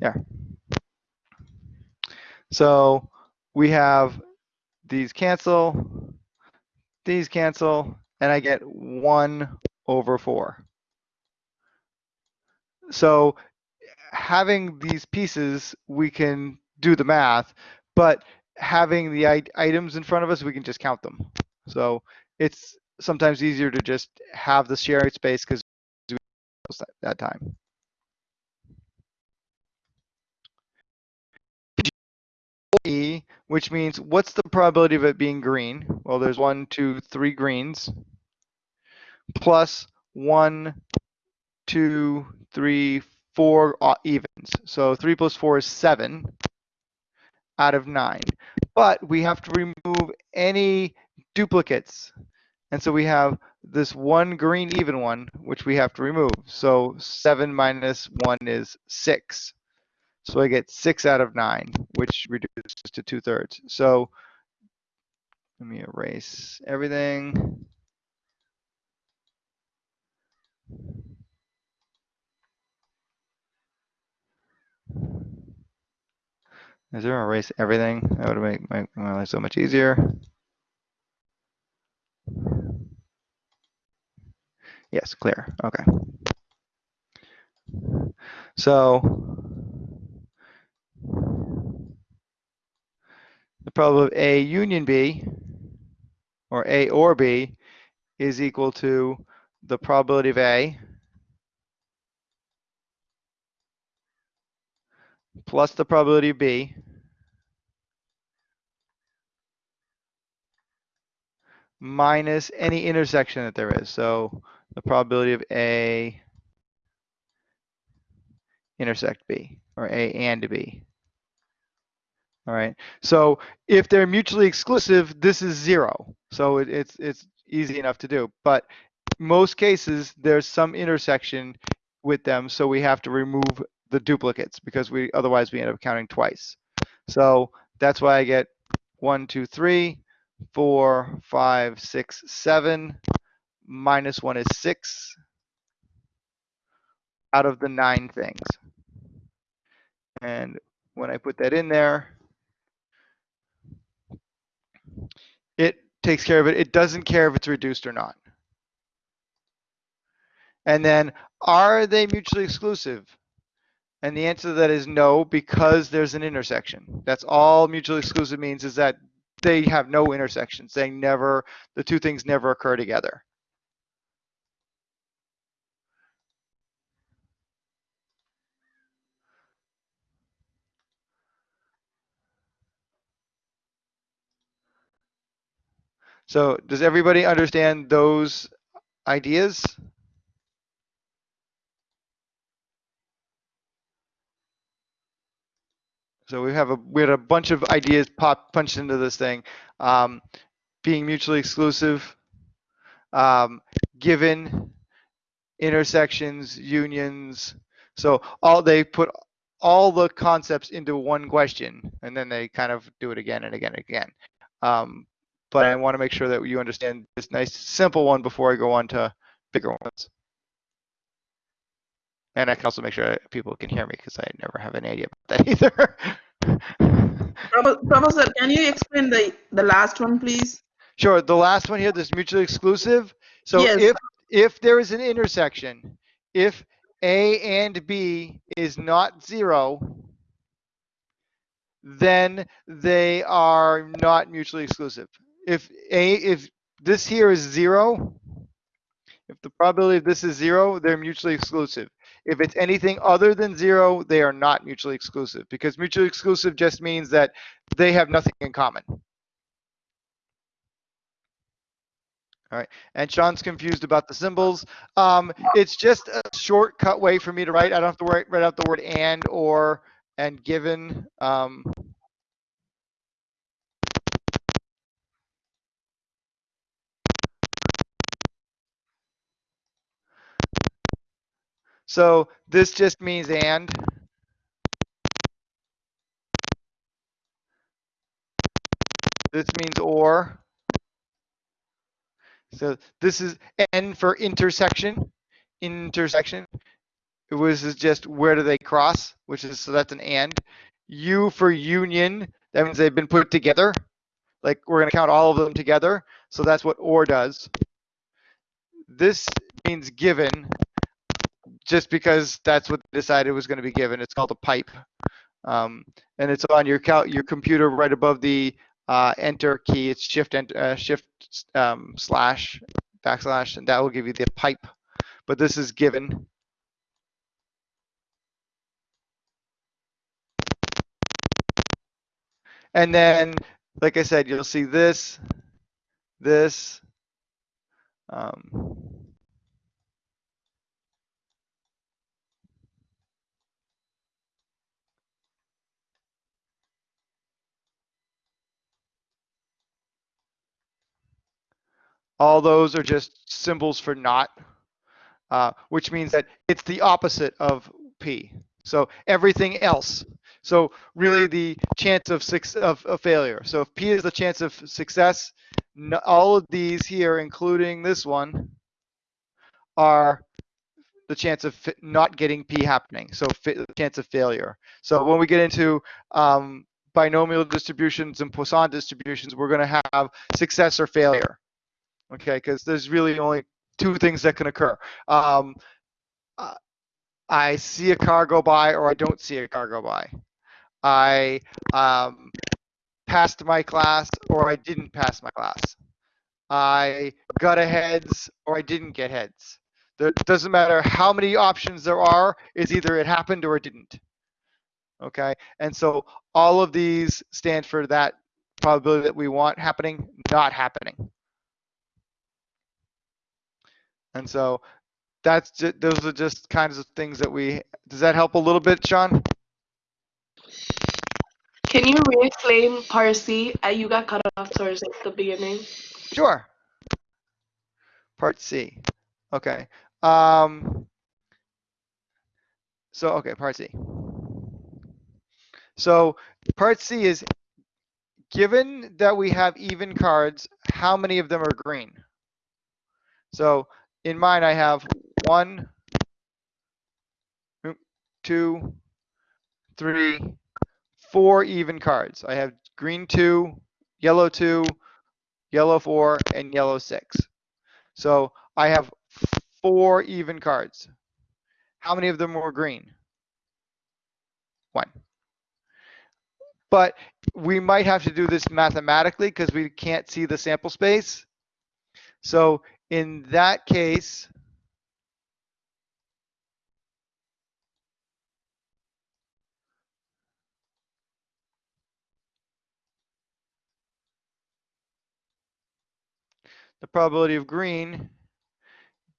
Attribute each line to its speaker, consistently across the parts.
Speaker 1: Yeah. So we have these cancel, these cancel, and I get 1 over 4. So having these pieces, we can do the math, but having the items in front of us, we can just count them. So it's sometimes easier to just have the sharing space because that time. E, which means what's the probability of it being green? Well, there's one, two, three greens, plus one, two, three, four uh, evens. So three plus four is seven out of nine. But we have to remove any duplicates. And so we have this one green even one, which we have to remove. So seven minus one is six. So I get six out of nine, which reduces to two thirds. So let me erase everything. Is there erase everything? That would make my, my life so much easier. Yes, clear. Okay. So the probability of A union B, or A or B, is equal to the probability of A plus the probability of B minus any intersection that there is. So the probability of A intersect B, or A and B. All right. So if they're mutually exclusive, this is zero. So it, it's it's easy enough to do. But most cases, there's some intersection with them, so we have to remove the duplicates because we otherwise we end up counting twice. So that's why I get one, two, three, four, five, six, seven. Minus one is six out of the nine things. And when I put that in there, it takes care of it. It doesn't care if it's reduced or not. And then, are they mutually exclusive? And the answer to that is no, because there's an intersection. That's all mutually exclusive means is that they have no intersections. They never, the two things never occur together. So does everybody understand those ideas? So we have a we had a bunch of ideas pop punched into this thing. Um, being mutually exclusive, um, given intersections, unions. So all they put all the concepts into one question, and then they kind of do it again and again and again. Um, but I want to make sure that you understand this nice simple one before I go on to bigger ones. And I can also make sure people can hear me because I never have any idea about that either.
Speaker 2: Professor, can you explain the, the last one, please?
Speaker 1: Sure. The last one here, this mutually exclusive. So yes. if if there is an intersection, if A and B is not zero, then they are not mutually exclusive. If A if this here is zero, if the probability of this is zero, they're mutually exclusive. If it's anything other than zero, they are not mutually exclusive because mutually exclusive just means that they have nothing in common. All right, and Sean's confused about the symbols. Um, it's just a shortcut way for me to write. I don't have to write, write out the word and or and given. Um, So this just means and. This means or. So this is N for intersection, intersection. it was just where do they cross, which is so that's an and. U for union, that means they've been put together. Like we're going to count all of them together. So that's what or does. This means given, just because that's what they decided was going to be given. It's called a pipe. Um, and it's on your your computer right above the uh, enter key. It's shift and uh, shift um, slash backslash, and that will give you the pipe. But this is given. And then, like I said, you'll see this, this. Um, all those are just symbols for not, uh, which means that it's the opposite of P. So everything else. So really the chance of, six, of, of failure. So if P is the chance of success, no, all of these here, including this one, are the chance of not getting P happening. So chance of failure. So when we get into um, binomial distributions and Poisson distributions, we're going to have success or failure. Okay, because there's really only two things that can occur. Um, uh, I see a car go by or I don't see a car go by. I um, passed my class or I didn't pass my class. I got a heads or I didn't get heads. It doesn't matter how many options there are, it's either it happened or it didn't. Okay, and so all of these stand for that probability that we want happening, not happening. And so that's just, those are just kinds of things that we, does that help a little bit, Sean?
Speaker 3: Can you re-explain part C? Uh, you got cut off towards the beginning.
Speaker 1: Sure. Part C. Okay. Um, so, okay, part C. So part C is given that we have even cards, how many of them are green? So in mine, I have one, two, three, four even cards. I have green two, yellow two, yellow four, and yellow six. So I have four even cards. How many of them were green? One. But we might have to do this mathematically because we can't see the sample space. So in that case, the probability of green,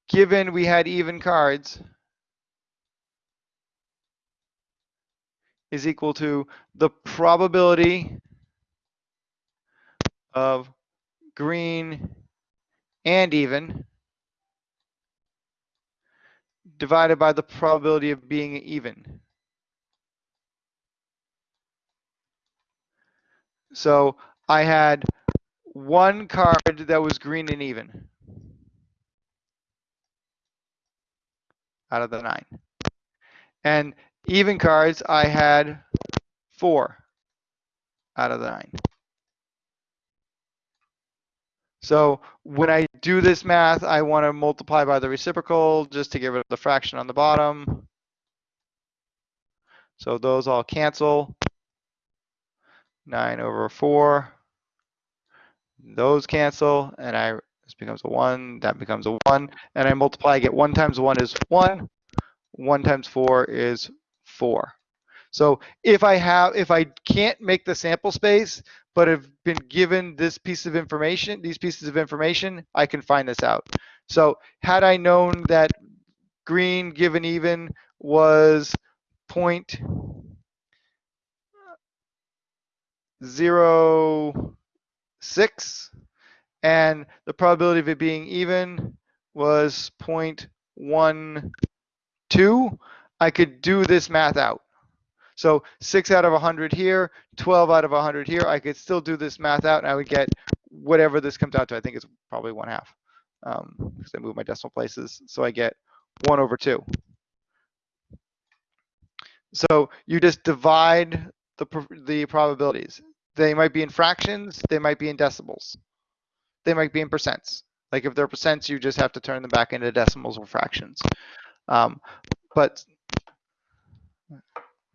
Speaker 1: given we had even cards, is equal to the probability of green and even divided by the probability of being even. So I had one card that was green and even out of the nine. And even cards, I had four out of the nine. So when I do this math, I want to multiply by the reciprocal just to get rid of the fraction on the bottom. So those all cancel. 9 over 4. Those cancel, and I this becomes a 1, that becomes a 1, and I multiply, I get 1 times 1 is 1, 1 times 4 is 4. So if I have, if I can't make the sample space, but have been given this piece of information, these pieces of information, I can find this out. So had I known that green given even was point zero six, and the probability of it being even was point one two, I could do this math out. So six out of 100 here, 12 out of 100 here. I could still do this math out and I would get whatever this comes out to. I think it's probably one half um, because I move my decimal places. So I get one over two. So you just divide the, the probabilities. They might be in fractions, they might be in decimals. They might be in percents. Like if they're percents, you just have to turn them back into decimals or fractions. Um, but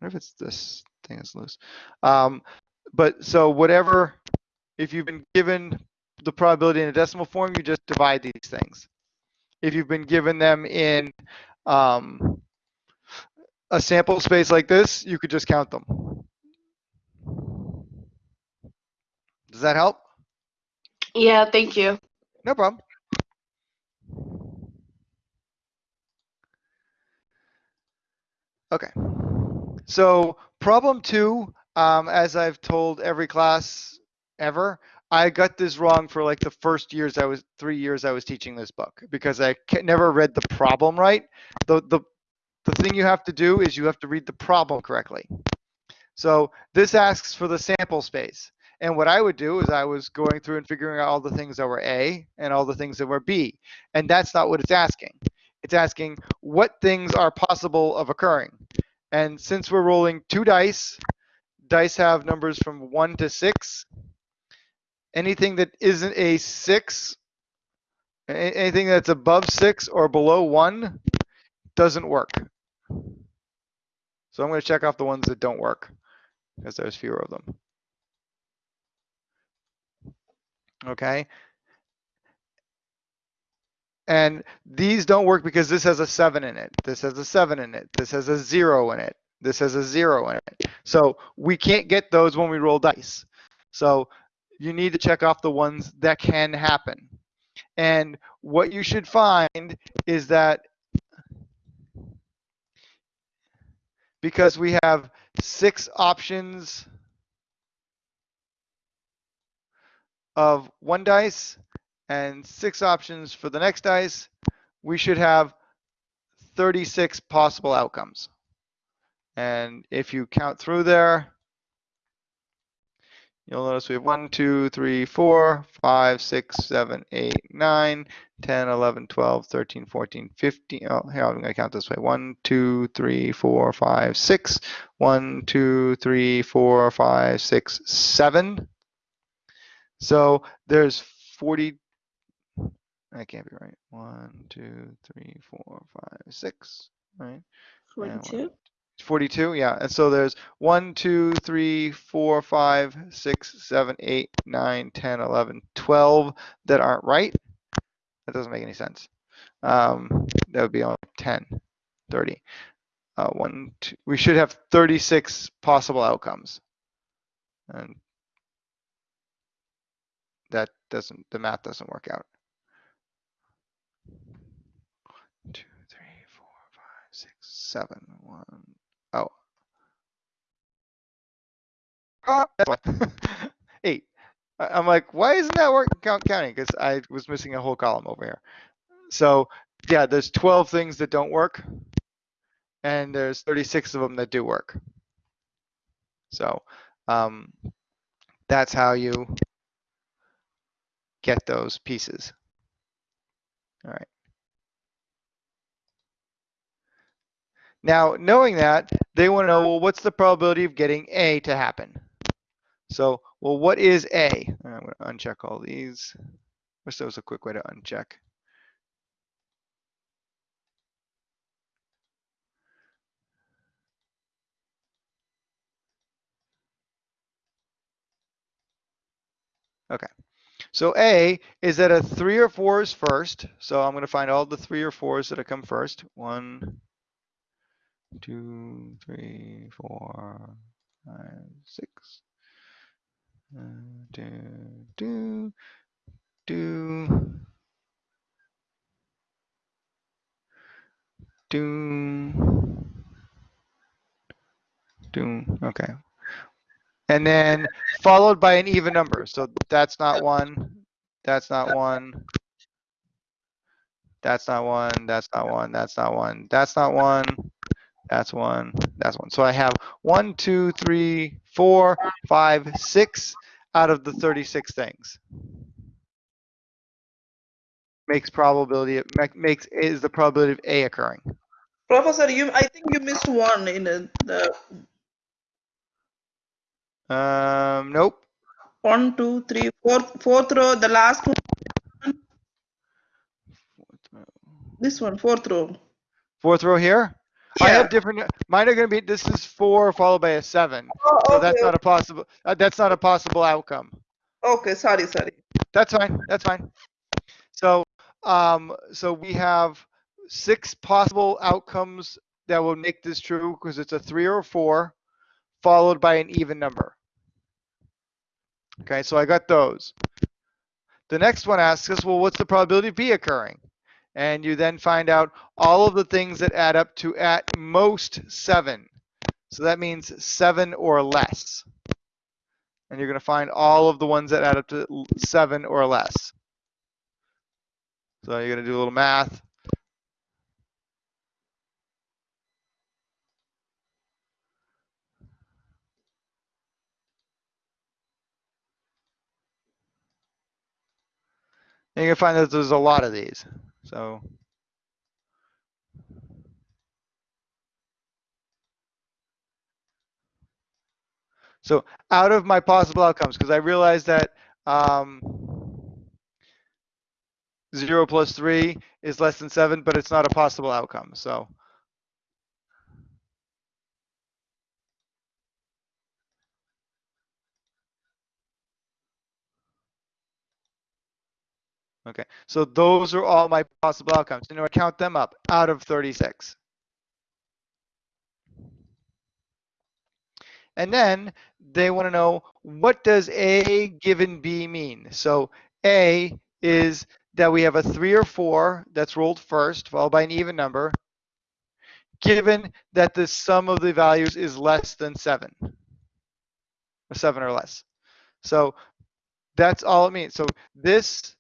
Speaker 1: wonder if it's this thing is loose. Um, but so whatever, if you've been given the probability in a decimal form, you just divide these things. If you've been given them in um, a sample space like this, you could just count them. Does that help?
Speaker 3: Yeah, thank you.
Speaker 1: No problem. Okay. So problem two, um, as I've told every class ever, I got this wrong for like the first years I was three years I was teaching this book because I never read the problem right. The the the thing you have to do is you have to read the problem correctly. So this asks for the sample space. And what I would do is I was going through and figuring out all the things that were A and all the things that were B. And that's not what it's asking. It's asking what things are possible of occurring. And since we're rolling two dice, dice have numbers from one to six. Anything that isn't a six, anything that's above six or below one doesn't work. So I'm going to check off the ones that don't work because there's fewer of them. Okay. And these don't work because this has a seven in it. This has a seven in it. This has a zero in it. This has a zero in it. So we can't get those when we roll dice. So you need to check off the ones that can happen. And what you should find is that because we have six options of one dice and six options for the next dice, we should have 36 possible outcomes. And if you count through there, you'll notice we have 1, 2, 3, 4, 5, 6, 7, 8, 9, 10, 11, 12, 13, 14, 15. Oh, here, I'm going to count this way. 1, 2, 3, 4, 5, 6. 1, 2, 3, 4, 5, 6, 7. So there's 40. That can't be right. 1, 2, 3, 4, 5, 6. Right?
Speaker 2: 42.
Speaker 1: 42, yeah. And so there's 1, 2, 3, 4, 5, 6, 7, 8, 9, 10, 11, 12 that aren't right. That doesn't make any sense. Um, that would be only 10, 30. Uh, one, two, we should have 36 possible outcomes. And that doesn't, the math doesn't work out. Two, three, four, five, six, seven, one. Oh. Why. Eight. I'm like, why isn't that working count counting? Because I was missing a whole column over here. So yeah, there's 12 things that don't work, and there's 36 of them that do work. So um, that's how you get those pieces. All right. Now, knowing that, they want to know, well, what's the probability of getting A to happen? So, well, what is A? I'm going to uncheck all these. Wish there was a quick way to uncheck. Okay. So A is that a three or four is first. So I'm going to find all the three or fours that have come first. One, two, three, four, five, six. Uh, do, do, do, do, do. Okay. And then followed by an even number. So that's not one. That's not one. That's not one. That's not one. That's not one. That's not one. That's not one. That's one. That's one. So I have one, two, three, four, five, six out of the 36 things. Makes probability, it makes, is the probability of A occurring.
Speaker 2: Professor, you, I think you missed one in the, the
Speaker 1: Um, nope.
Speaker 2: one, two, three, fourth, fourth row, the last one. This one, fourth row.
Speaker 1: Fourth row here? I have different, mine are gonna be, this is four followed by a seven.
Speaker 2: Oh,
Speaker 1: So
Speaker 2: okay,
Speaker 1: that's not a possible, uh, that's not a possible outcome.
Speaker 2: okay, sorry, sorry.
Speaker 1: That's fine, that's fine. So, um, so we have six possible outcomes that will make this true because it's a three or a four followed by an even number. Okay, so I got those. The next one asks us, well, what's the probability of B occurring? And you then find out all of the things that add up to at most seven. So that means seven or less. And you're going to find all of the ones that add up to seven or less. So you're going to do a little math. And you're going to find that there's a lot of these. So So out of my possible outcomes, because I realized that um, zero plus three is less than seven, but it's not a possible outcome. So okay, so those are all my possible outcomes. Know, I count them up out of 36. And then they want to know what does A given B mean? So A is that we have a three or four that's rolled first, followed by an even number, given that the sum of the values is less than seven, or seven or less. So that's all it means. So this,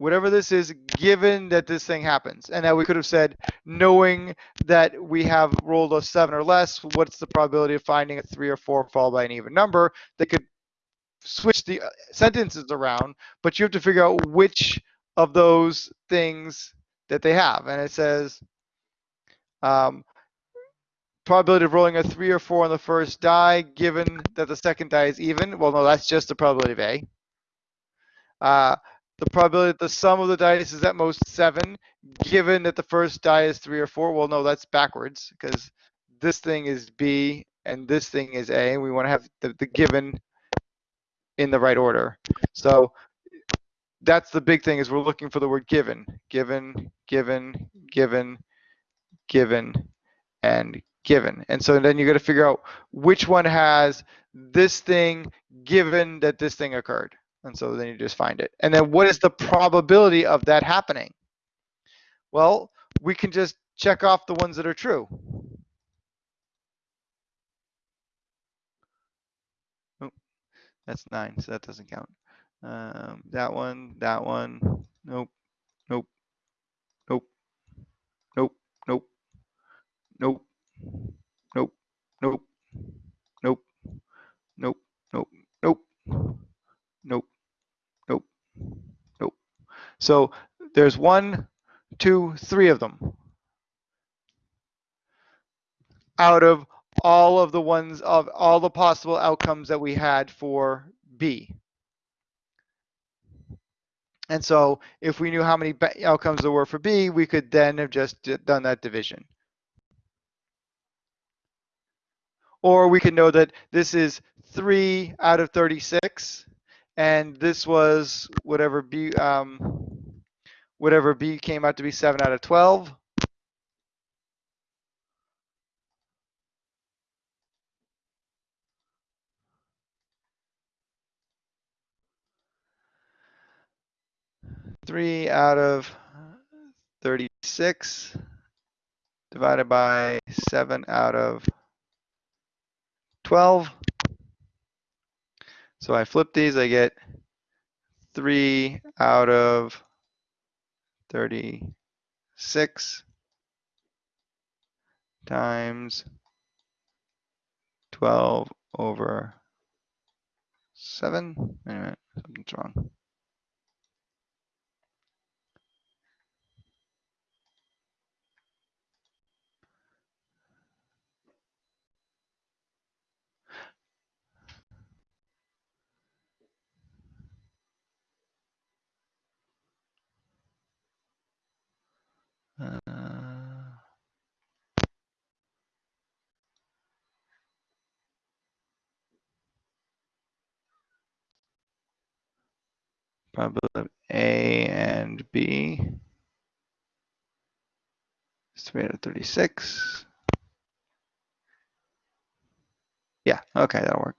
Speaker 1: whatever this is, given that this thing happens. And now we could have said, knowing that we have rolled a seven or less, what's the probability of finding a three or four followed by an even number? They could switch the uh, sentences around, but you have to figure out which of those things that they have. And it says, um, probability of rolling a three or four on the first die, given that the second die is even. Well, no, that's just the probability of A. Uh, the probability that the sum of the dice is at most seven, given that the first die is three or four. Well, no, that's backwards because this thing is B and this thing is A. We want to have the, the given in the right order. So that's the big thing is we're looking for the word given, given, given, given, given, and given. And so then you got to figure out which one has this thing given that this thing occurred. And so then you just find it. And then what is the probability of that happening? Well, we can just check off the ones that are true. Oh, that's nine, so that doesn't count. Um, that one, that one, nope, nope, nope, nope, nope, nope, nope, nope, nope, nope, nope, nope, nope, nope, nope. So there's one, two, three of them out of all of the ones of all the possible outcomes that we had for B. And so if we knew how many outcomes there were for B, we could then have just done that division. Or we could know that this is three out of 36, and this was whatever B, um, whatever B came out to be seven out of 12. Three out of 36 divided by seven out of 12. So I flip these, I get three out of 36 times 12 over 7. Wait a minute, something's wrong. Probability of A and B is 336. Yeah, okay, that'll work.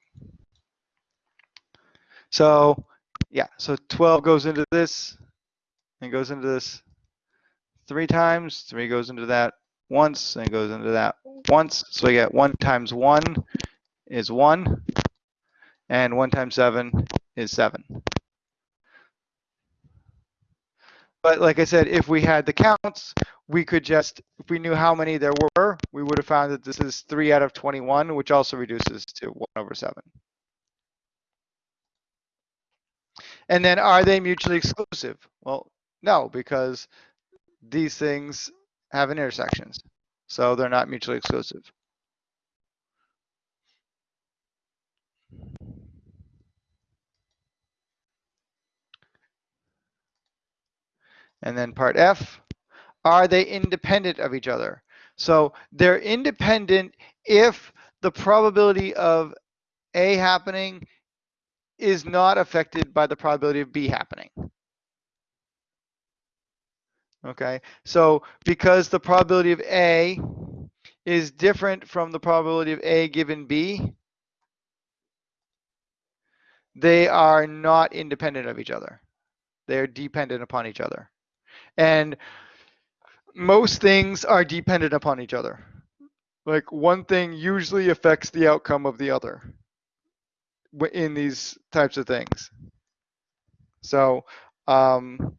Speaker 1: So, yeah, so 12 goes into this and goes into this three times. Three goes into that once and goes into that once. So we get one times one is one and one times seven is seven. But like I said, if we had the counts, we could just, if we knew how many there were, we would have found that this is three out of 21, which also reduces to one over seven. And then are they mutually exclusive? Well, no, because these things have intersections. So they're not mutually exclusive. And then part F, are they independent of each other? So they're independent if the probability of A happening is not affected by the probability of B happening. Okay, so because the probability of A is different from the probability of A given B, they are not independent of each other. They're dependent upon each other. And most things are dependent upon each other. Like one thing usually affects the outcome of the other in these types of things. So, um,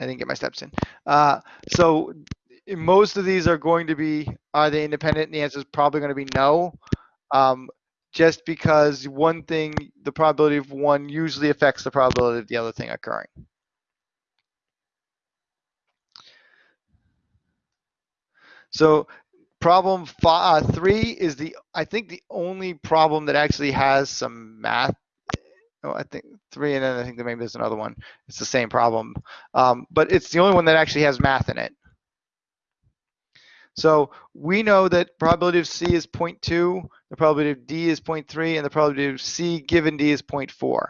Speaker 1: I didn't get my steps in. Uh, so most of these are going to be, are they independent? And the answer is probably going to be no. Um, just because one thing, the probability of one usually affects the probability of the other thing occurring. So problem five, uh, three is the, I think the only problem that actually has some math. Oh, I think three, and then I think that maybe there's another one. It's the same problem, um, but it's the only one that actually has math in it. So we know that probability of C is 0.2, the probability of D is 0.3, and the probability of C given D is 0.4.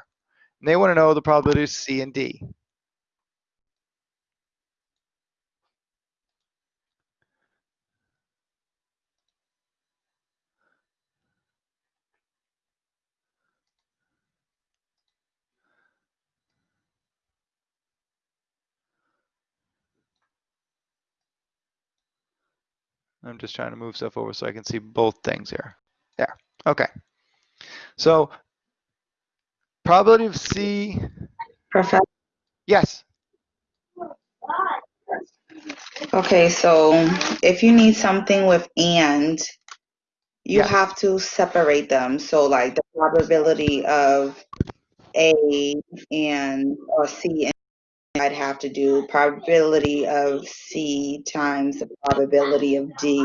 Speaker 1: And they want to know the probability of C and D. I'm just trying to move stuff over so I can see both things here. There. Okay. So probability of C,
Speaker 2: Professor.
Speaker 1: yes.
Speaker 2: Okay, so if you need something with and, you have to separate them. So like the probability of A and or C, and I'd have to do probability of C times the probability of D.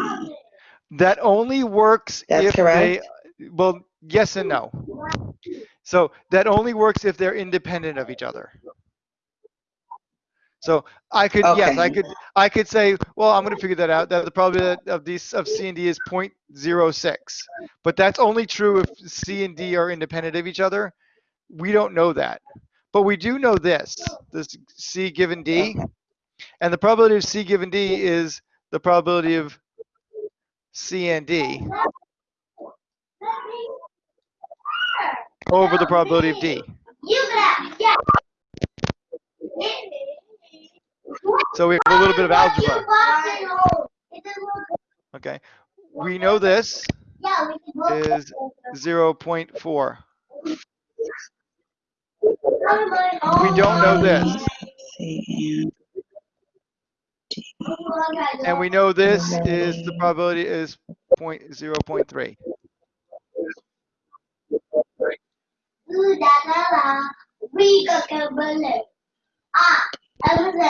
Speaker 1: That only works
Speaker 2: That's
Speaker 1: if
Speaker 2: correct?
Speaker 1: they, well, yes and no. So that only works if they're independent of each other. So I could, yes, I could, I could say, well, I'm going to figure that out. That the probability of these of C and D is 0.06, but that's only true if C and D are independent of each other. We don't know that, but we do know this: this C given D, and the probability of C given D is the probability of C and D over the probability of D. So we have a little bit of algebra. Okay, we know this is 0.4. We don't know this,
Speaker 2: and
Speaker 1: we know this is the probability is point 0.3.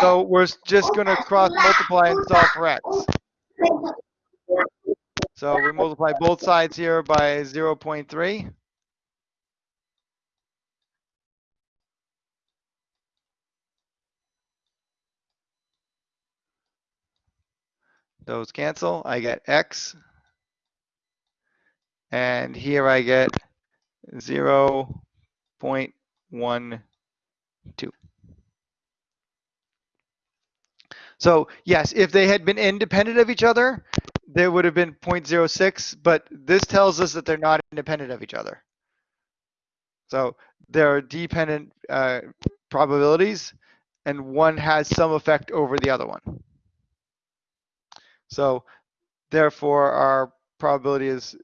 Speaker 1: So we're just going to cross multiply and solve for x. So we multiply both sides here by 0.3. Those cancel. I get x. And here I get 0.1 1, 2. So yes, if they had been independent of each other, there would have been 0.06, but this tells us that they're not independent of each other. So there are dependent uh, probabilities, and one has some effect over the other one. So therefore, our probability is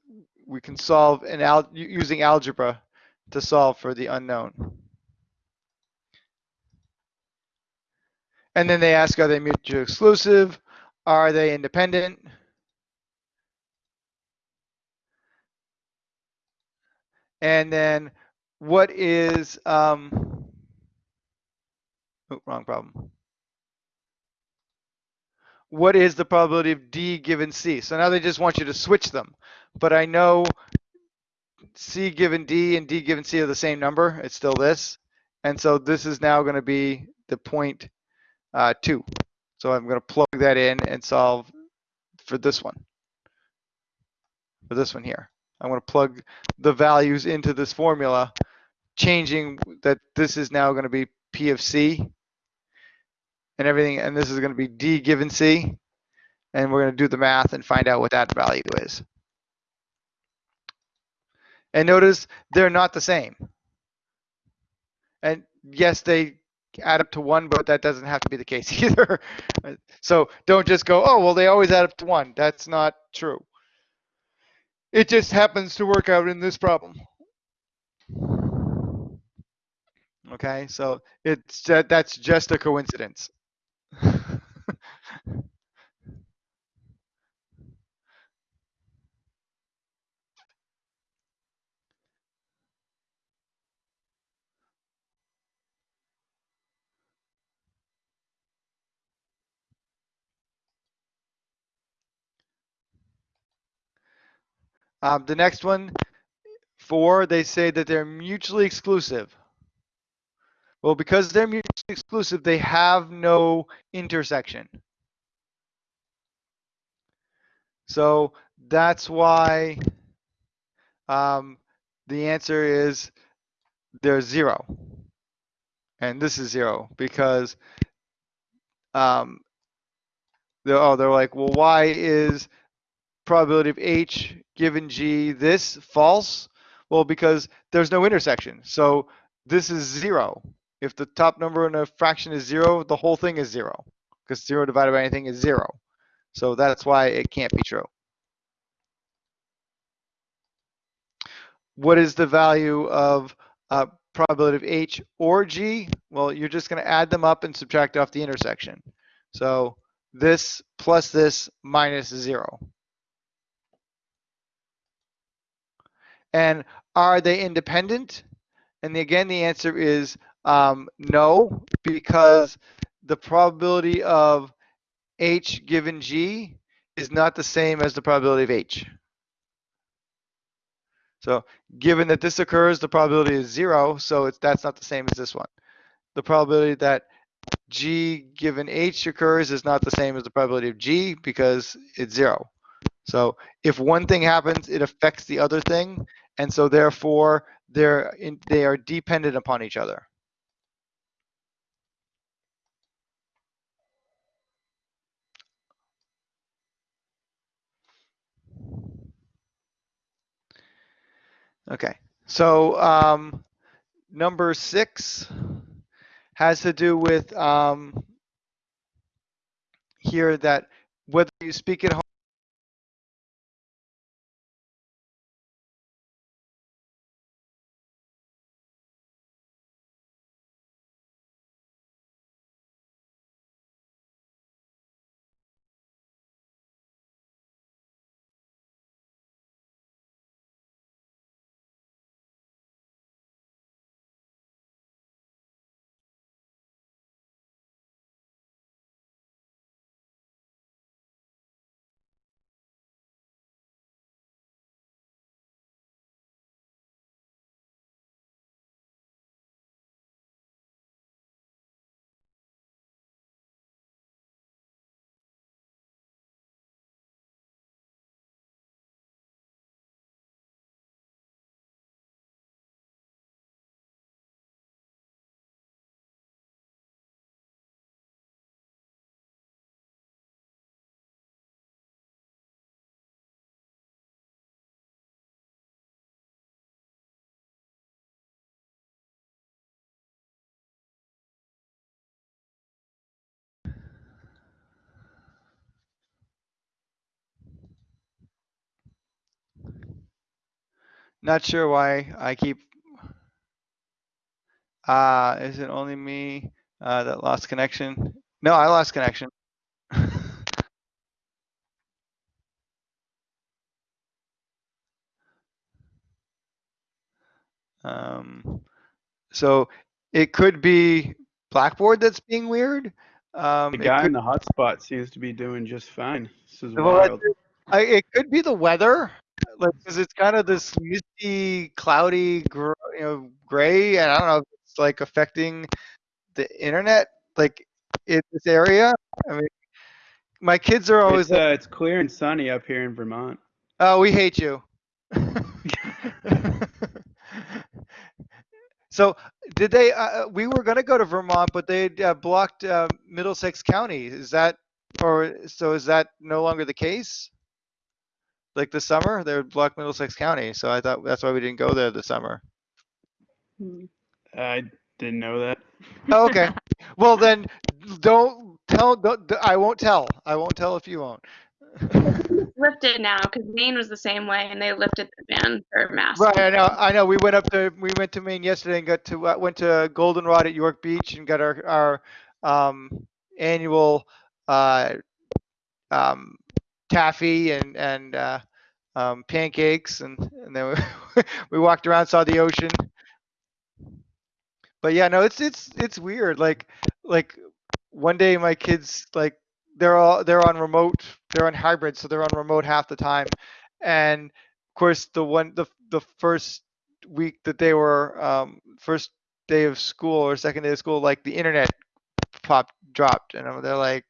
Speaker 1: we can solve an al using algebra to solve for the unknown. And then they ask, are they mutually exclusive? Are they independent? And then what is, um, oh, wrong problem. What is the probability of D given C? So now they just want you to switch them. But I know C given D and D given C are the same number. It's still this. And so this is now going to be the point uh, 2. So I'm going to plug that in and solve for this one. For this one here. I'm going to plug the values into this formula, changing that this is now going to be P of C and everything, and this is going to be D given C. And we're going to do the math and find out what that value is. And notice they're not the same. And yes, they add up to one, but that doesn't have to be the case either. so don't just go, oh, well, they always add up to one. That's not true. It just happens to work out in this problem. Okay, so it's that's just a coincidence. Um, the next one, four, they say that they're mutually exclusive. Well, because they're mutually exclusive, they have no intersection. So that's why um, the answer is there's zero. And this is zero because um, they're, oh, they're like, well, why is probability of H given G this false? Well, because there's no intersection. So this is zero. If the top number in a fraction is zero, the whole thing is zero because zero divided by anything is zero. So that's why it can't be true. What is the value of uh, probability of H or G? Well, you're just going to add them up and subtract off the intersection. So this plus this minus zero. And are they independent? And again, the answer is um, no, because the probability of H given G is not the same as the probability of H. So given that this occurs, the probability is zero, so it's, that's not the same as this one. The probability that G given H occurs is not the same as the probability of G because it's zero. So if one thing happens, it affects the other thing, and so therefore in, they are dependent upon each other. Okay, so um, number six has to do with um, here that whether you speak at home Not sure why I keep. Uh, is it only me uh, that lost connection? No, I lost connection. um, so it could be Blackboard that's being weird. Um,
Speaker 4: The guy
Speaker 1: could-
Speaker 4: in the hotspot seems to be doing just fine. This is
Speaker 1: Well,
Speaker 4: wild.
Speaker 1: I, it could be the weather, like because it's kind of this misty, cloudy, gr- you know, gray, and I don't know if it's like affecting the internet, like in this area. I mean, my kids are always
Speaker 4: It's,
Speaker 1: like,
Speaker 4: uh, it's clear and sunny up here in Vermont.
Speaker 1: "Oh, we hate you." so, did they? Uh, we were gonna go to Vermont, but they uh, blocked uh, Middlesex County. Is that, or so? Is that no longer the case? Like this summer, they would block Middlesex County. So I thought that's why we didn't go there this summer.
Speaker 4: I didn't know that.
Speaker 1: Oh, okay. well, then don't tell. Don't, I won't tell. I won't tell if you won't.
Speaker 5: lifted now because Maine was the same way, and they lifted the ban for masks.
Speaker 1: right. I know. I know. We went up to we went to Maine yesterday and got to uh, went to Goldenrod at York Beach and got our our um, annual uh, um, taffy and and uh, um, pancakes and and then we, we walked around saw the ocean. But yeah, no, it's it's it's weird. Like like one day my kids like they're all they're on remote they're on hybrid so they're on remote half the time and of course the one the the first week that they were um, first day of school or second day of school like the internet popped dropped and they're like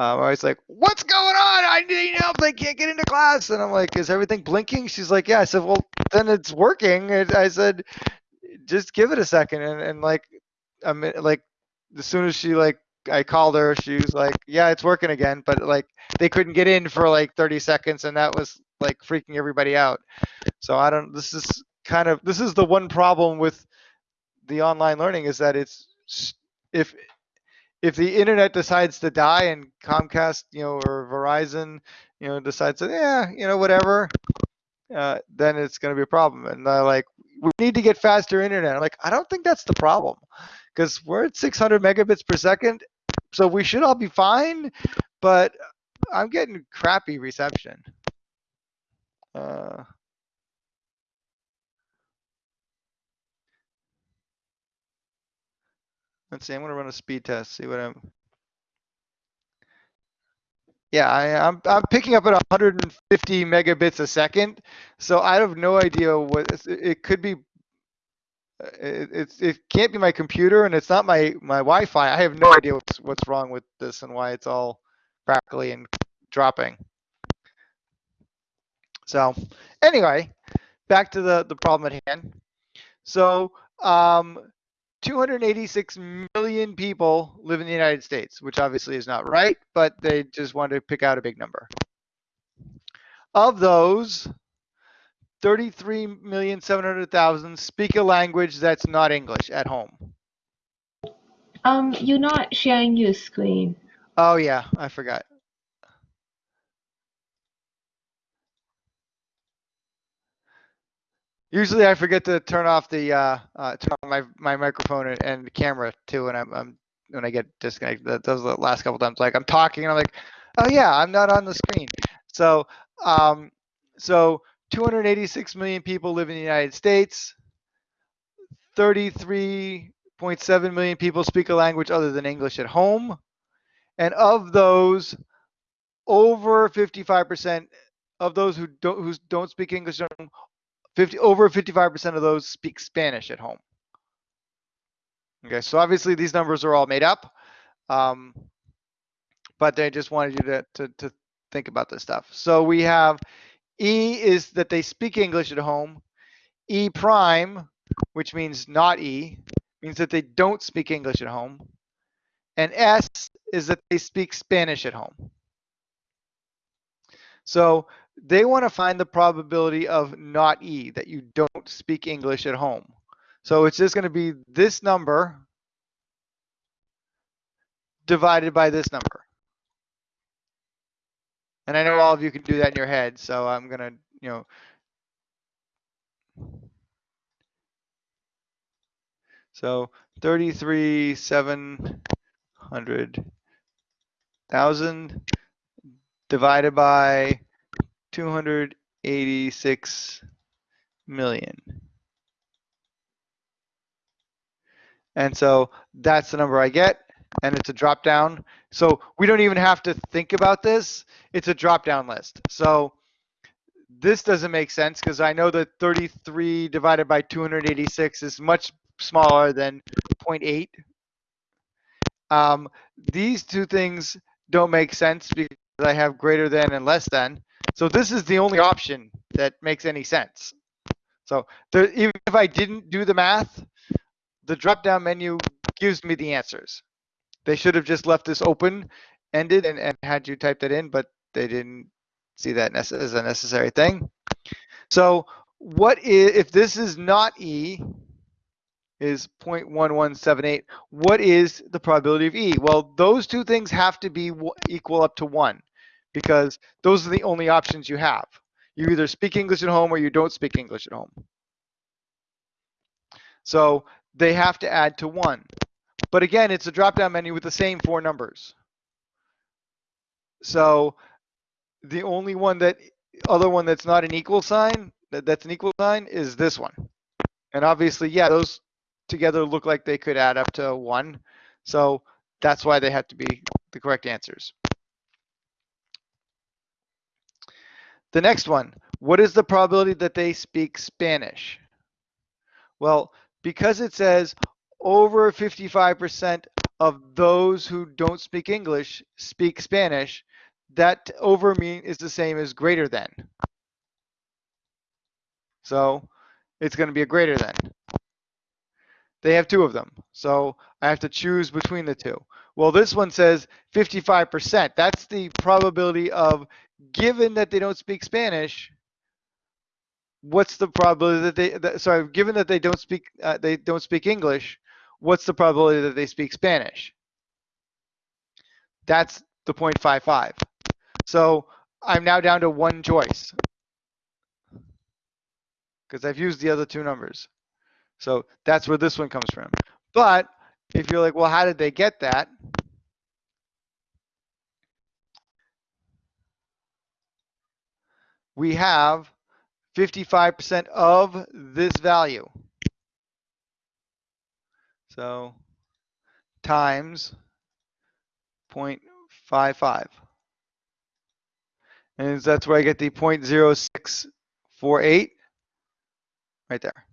Speaker 1: um, I was like, "What's going on? I need help. I can't get into class." And I'm like, "Is everything blinking?" She's like, "Yeah." I said, "Well, then it's working." And I said, "Just give it a second. And and like, I mean, like, as soon as she like, I called her, she was like, "Yeah, it's working again." But like, they couldn't get in for like 30 seconds, and that was like freaking everybody out. So I don't. This is kind of this is the one problem with the online learning is that it's if if the internet decides to die and Comcast, you know, or Verizon, you know, decides that, yeah, you know, whatever, uh, then it's going to be a problem. And they're like, we need to get faster internet. I'm like, I don't think that's the problem because we're at 600 megabits per second. So we should all be fine, but I'm getting crappy reception. Uh, let's see, I'm to run a speed test, see what I'm. Yeah, I, I'm I'm picking up at 150 megabits a second, so I have no idea what it, it could be. uh, It, it's it can't be my computer, and it's not my my Wi-Fi. I have no idea what's what's wrong with this and why it's all crackly and dropping. So, anyway, back to the the problem at hand. So, um, 286 million people live in the United States, which obviously is not right, but they just wanted to pick out a big number. Of those, 33,700,000 speak a language that's not English at home.
Speaker 6: Um, you're not sharing your screen.
Speaker 1: Oh yeah, I forgot. Usually I forget to turn off the uh, uh turn on my my microphone and, and the camera too when I'm, I'm when I get disconnected. That those the last couple times. Like I'm talking and I'm like, oh yeah, I'm not on the screen. So um so 286 million people live in the United States. 33.7 million people speak a language other than English at home. And of those, over 55% of those who don't who don't speak English 50 over 55% of those speak Spanish at home. Okay, so obviously these numbers are all made up, um, but they just wanted you to, to to think about this stuff. So we have E is that they speak English at home. E prime, which means not E, means that they don't speak English at home. And S is that they speak Spanish at home. So they want to find the probability of not E, that you don't speak English at home. So it's just going to be this number divided by this number. And I know all of you can do that in your head, so I'm going to, you know, So thirty-three, seven hundred thousand divided by two hundred eighty-six million. And so that's the number I get, and it's a drop down. So we don't even have to think about this. It's a drop down list. So this doesn't make sense because I know that 33 divided by 286 is much smaller than 0.8. Um, these two things don't make sense because I have greater than and less than. So this is the only option that makes any sense. So there, even if I didn't do the math, the drop down menu gives me the answers. They should have just left this open ended and, and had you type that in, but they didn't see that as a necessary thing. So what is, if this is not E, is 0.1178, what is the probability of E? Well, those two things have to be equal up to one because those are the only options you have. You either speak English at home or you don't speak English at home. So they have to add to one. But again, it's a drop-down menu with the same four numbers. So the only one that, other one that's not an equal sign, that, that's an equal sign, is this one. And obviously, yeah, those together look like they could add up to one. So that's why they have to be the correct answers. The next one, what is the probability that they speak Spanish? Well, because it says over 55% of those who don't speak English speak Spanish, that over mean is the same as greater than. So it's going to be a greater than. They have two of them. So I have to choose between the two. Well, this one says 55%. That's the probability of, given that they don't speak Spanish, what's the probability that they, that, sorry, given that they don't speak, uh, they don't speak English, what's the probability that they speak Spanish? That's the 0.55. So I'm now down to one choice because I've used the other two numbers. So that's where this one comes from. But if you're like, well, how did they get that? We have 55% of this value. So times 0.55. And that's where I get the 0.0648 right there.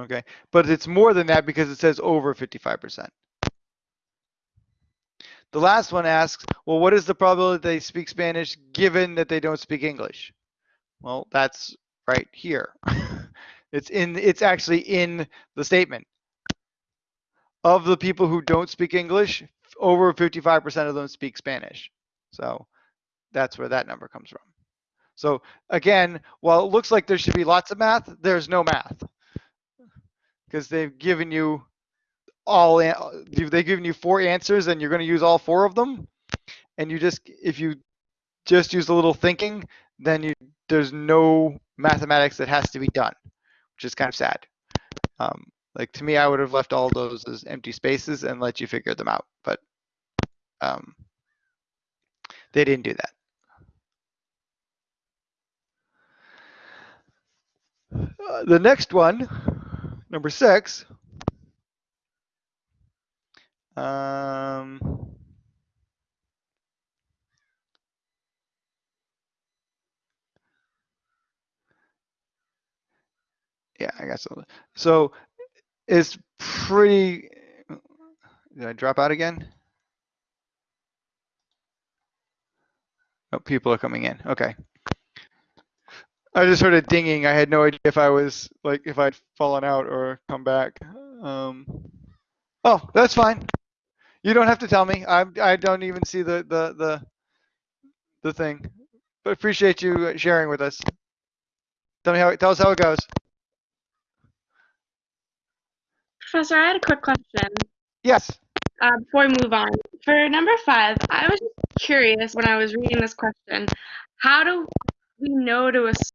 Speaker 1: Okay, but it's more than that because it says over 55%. The last one asks, well, what is the probability they speak Spanish given that they don't speak English? Well, that's right here. it's in, it's actually in the statement. Of the people who don't speak English, over 55% of them speak Spanish. So that's where that number comes from. So again, while it looks like there should be lots of math, there's no math because they've given you all they've given you four answers and you're going to use all four of them and you just if you just use a little thinking then you there's no mathematics that has to be done which is kind of sad. Um, like to me i would have left all those as empty spaces and let you figure them out but um, they didn't do that. Uh, the next one number six Um, yeah, I guess so. So it's pretty. Did I drop out again? Oh, people are coming in. Okay. I just heard a dinging. I had no idea if I was like if I'd fallen out or come back. Um, oh, that's fine. You don't have to tell me. I I don't even see the the the the thing. But appreciate you sharing with us. Tell me how tell us how it goes.
Speaker 5: Professor, I had a quick question
Speaker 1: Yes.
Speaker 5: uh, before we move on. For number five, I was just curious when I was reading this question, how do we know to assume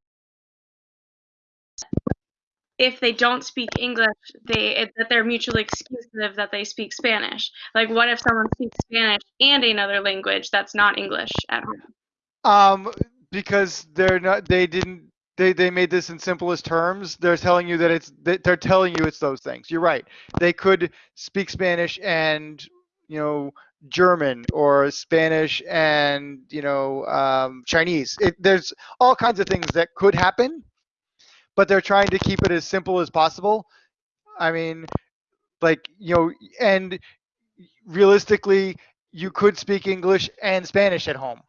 Speaker 5: if they don't speak English, they it, that they're mutually exclusive that they speak Spanish. Like, what if someone speaks Spanish and another language that's not English at home?
Speaker 1: Um, because they're not, they didn't, they, they made this in simplest terms. They're telling you that it's, they're telling you it's those things. You're right. They could speak Spanish and, you know, German or Spanish and, you know, um, Chinese. It, there's all kinds of things that could happen, but they're trying to keep it as simple as possible. I mean, like, you know, and realistically, you could speak English and Spanish at home.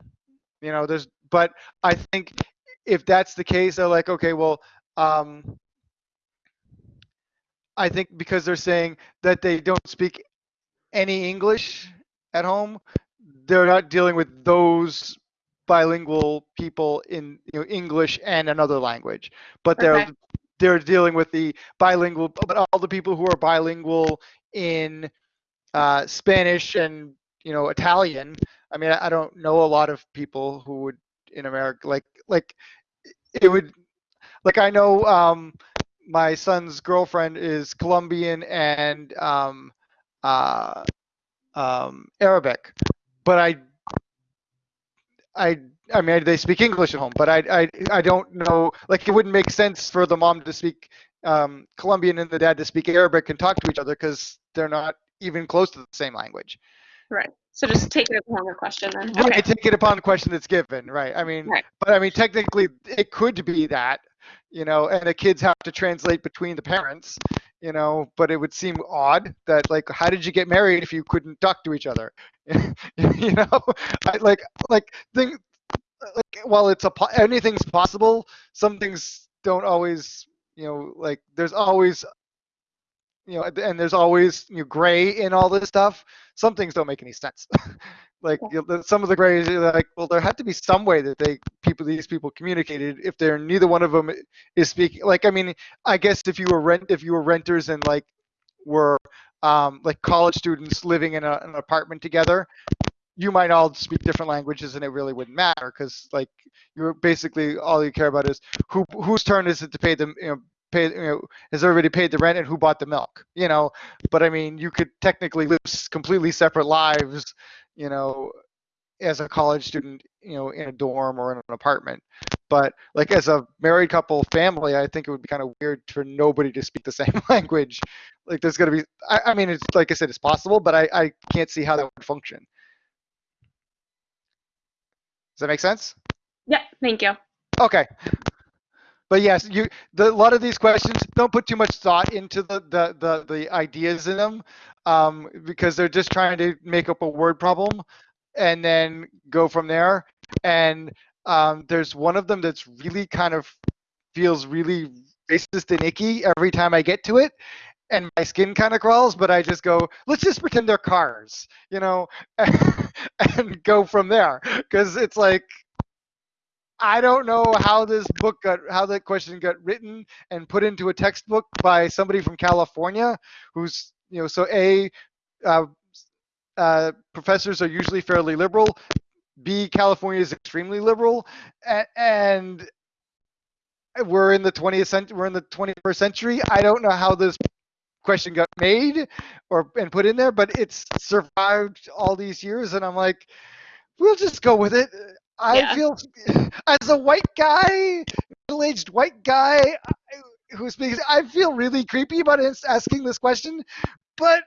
Speaker 1: You know, there's, but I think if that's the case, they're like, okay, well, um, I think because they're saying that they don't speak any English at home, they're not dealing with those bilingual people in you know, English and another language, but they're
Speaker 5: Okay.
Speaker 1: they're dealing with the bilingual, but all the people who are bilingual in uh, Spanish and you know Italian. I mean, I, I don't know a lot of people who would in America like like it would like I know um, my son's girlfriend is Colombian and um, uh, um, Arabic, but I I I mean they speak English at home, but I I I don't know like it wouldn't make sense for the mom to speak um, Colombian and the dad to speak Arabic and talk to each other because they're not even close to the same language.
Speaker 5: Right. So just take it upon the question then.
Speaker 1: Right,
Speaker 5: Okay.
Speaker 1: take it upon the question that's given, right? I mean,
Speaker 5: Right.
Speaker 1: but I mean, technically, it could be that, you know, and the kids have to translate between the parents, you know, but it would seem odd that, like, how did you get married if you couldn't talk to each other? you know, I, like, like, thing, like, while it's a anything's possible, some things don't always, you know, like, there's always, you know, and there's always you know, gray in all this stuff. Some things don't make any sense. like you know, some of the grays are like, well, there had to be some way that they people these people communicated if they're neither one of them is speaking. Like, I mean, I guess if you were rent if you were renters and like were um, like college students living in a, an apartment together, you might all speak different languages and it really wouldn't matter because like you're basically all you care about is who whose turn is it to pay them you know you know has everybody paid the rent and who bought the milk you know but i mean you could technically live completely separate lives you know as a college student you know in a dorm or in an apartment but like as a married couple family i think it would be kind of weird for nobody to speak the same language like there's going to be I, I mean it's like i said it's possible but I, I can't see how that would function does that make sense?
Speaker 5: Yeah. Thank you.
Speaker 1: Okay. But yes, you the, a lot of these questions don't put too much thought into the the the, the ideas in them um, because they're just trying to make up a word problem and then go from there. And um, there's one of them that's really kind of feels really racist and icky every time I get to it. And my skin kind of crawls, but I just go, let's just pretend they're cars, you know, and go from there. Because it's like, I don't know how this book got, how that question got written and put into a textbook by somebody from California, who's, you know, so a, uh, uh, professors are usually fairly liberal. B, California is extremely liberal, a- and we're in the 20th century. We're in the 21st century. I don't know how this question got made or and put in there, but it's survived all these years, and I'm like, we'll just go with it. I
Speaker 5: Yeah.
Speaker 1: feel as a white guy, middle-aged white guy I- who speaks, I feel really creepy about asking this question, but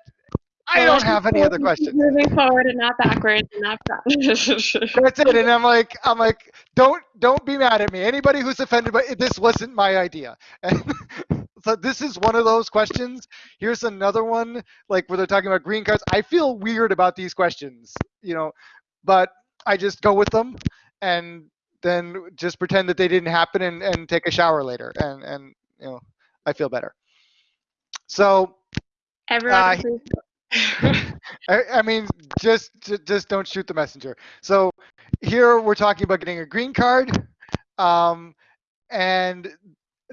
Speaker 1: I
Speaker 5: oh,
Speaker 1: don't have any other questions.
Speaker 5: Moving forward and not backwards and not front.
Speaker 1: That's it. And I'm like, I'm like, don't don't be mad at me. Anybody who's offended by this wasn't my idea. And so this is one of those questions. Here's another one, like where they're talking about green cards. I feel weird about these questions, you know, but I just go with them and then just pretend that they didn't happen and, and take a shower later. And and you know, I feel better. So
Speaker 5: Everyone,
Speaker 1: Uh. I, I mean, just just don't shoot the messenger. So here we're talking about getting a green card, um, and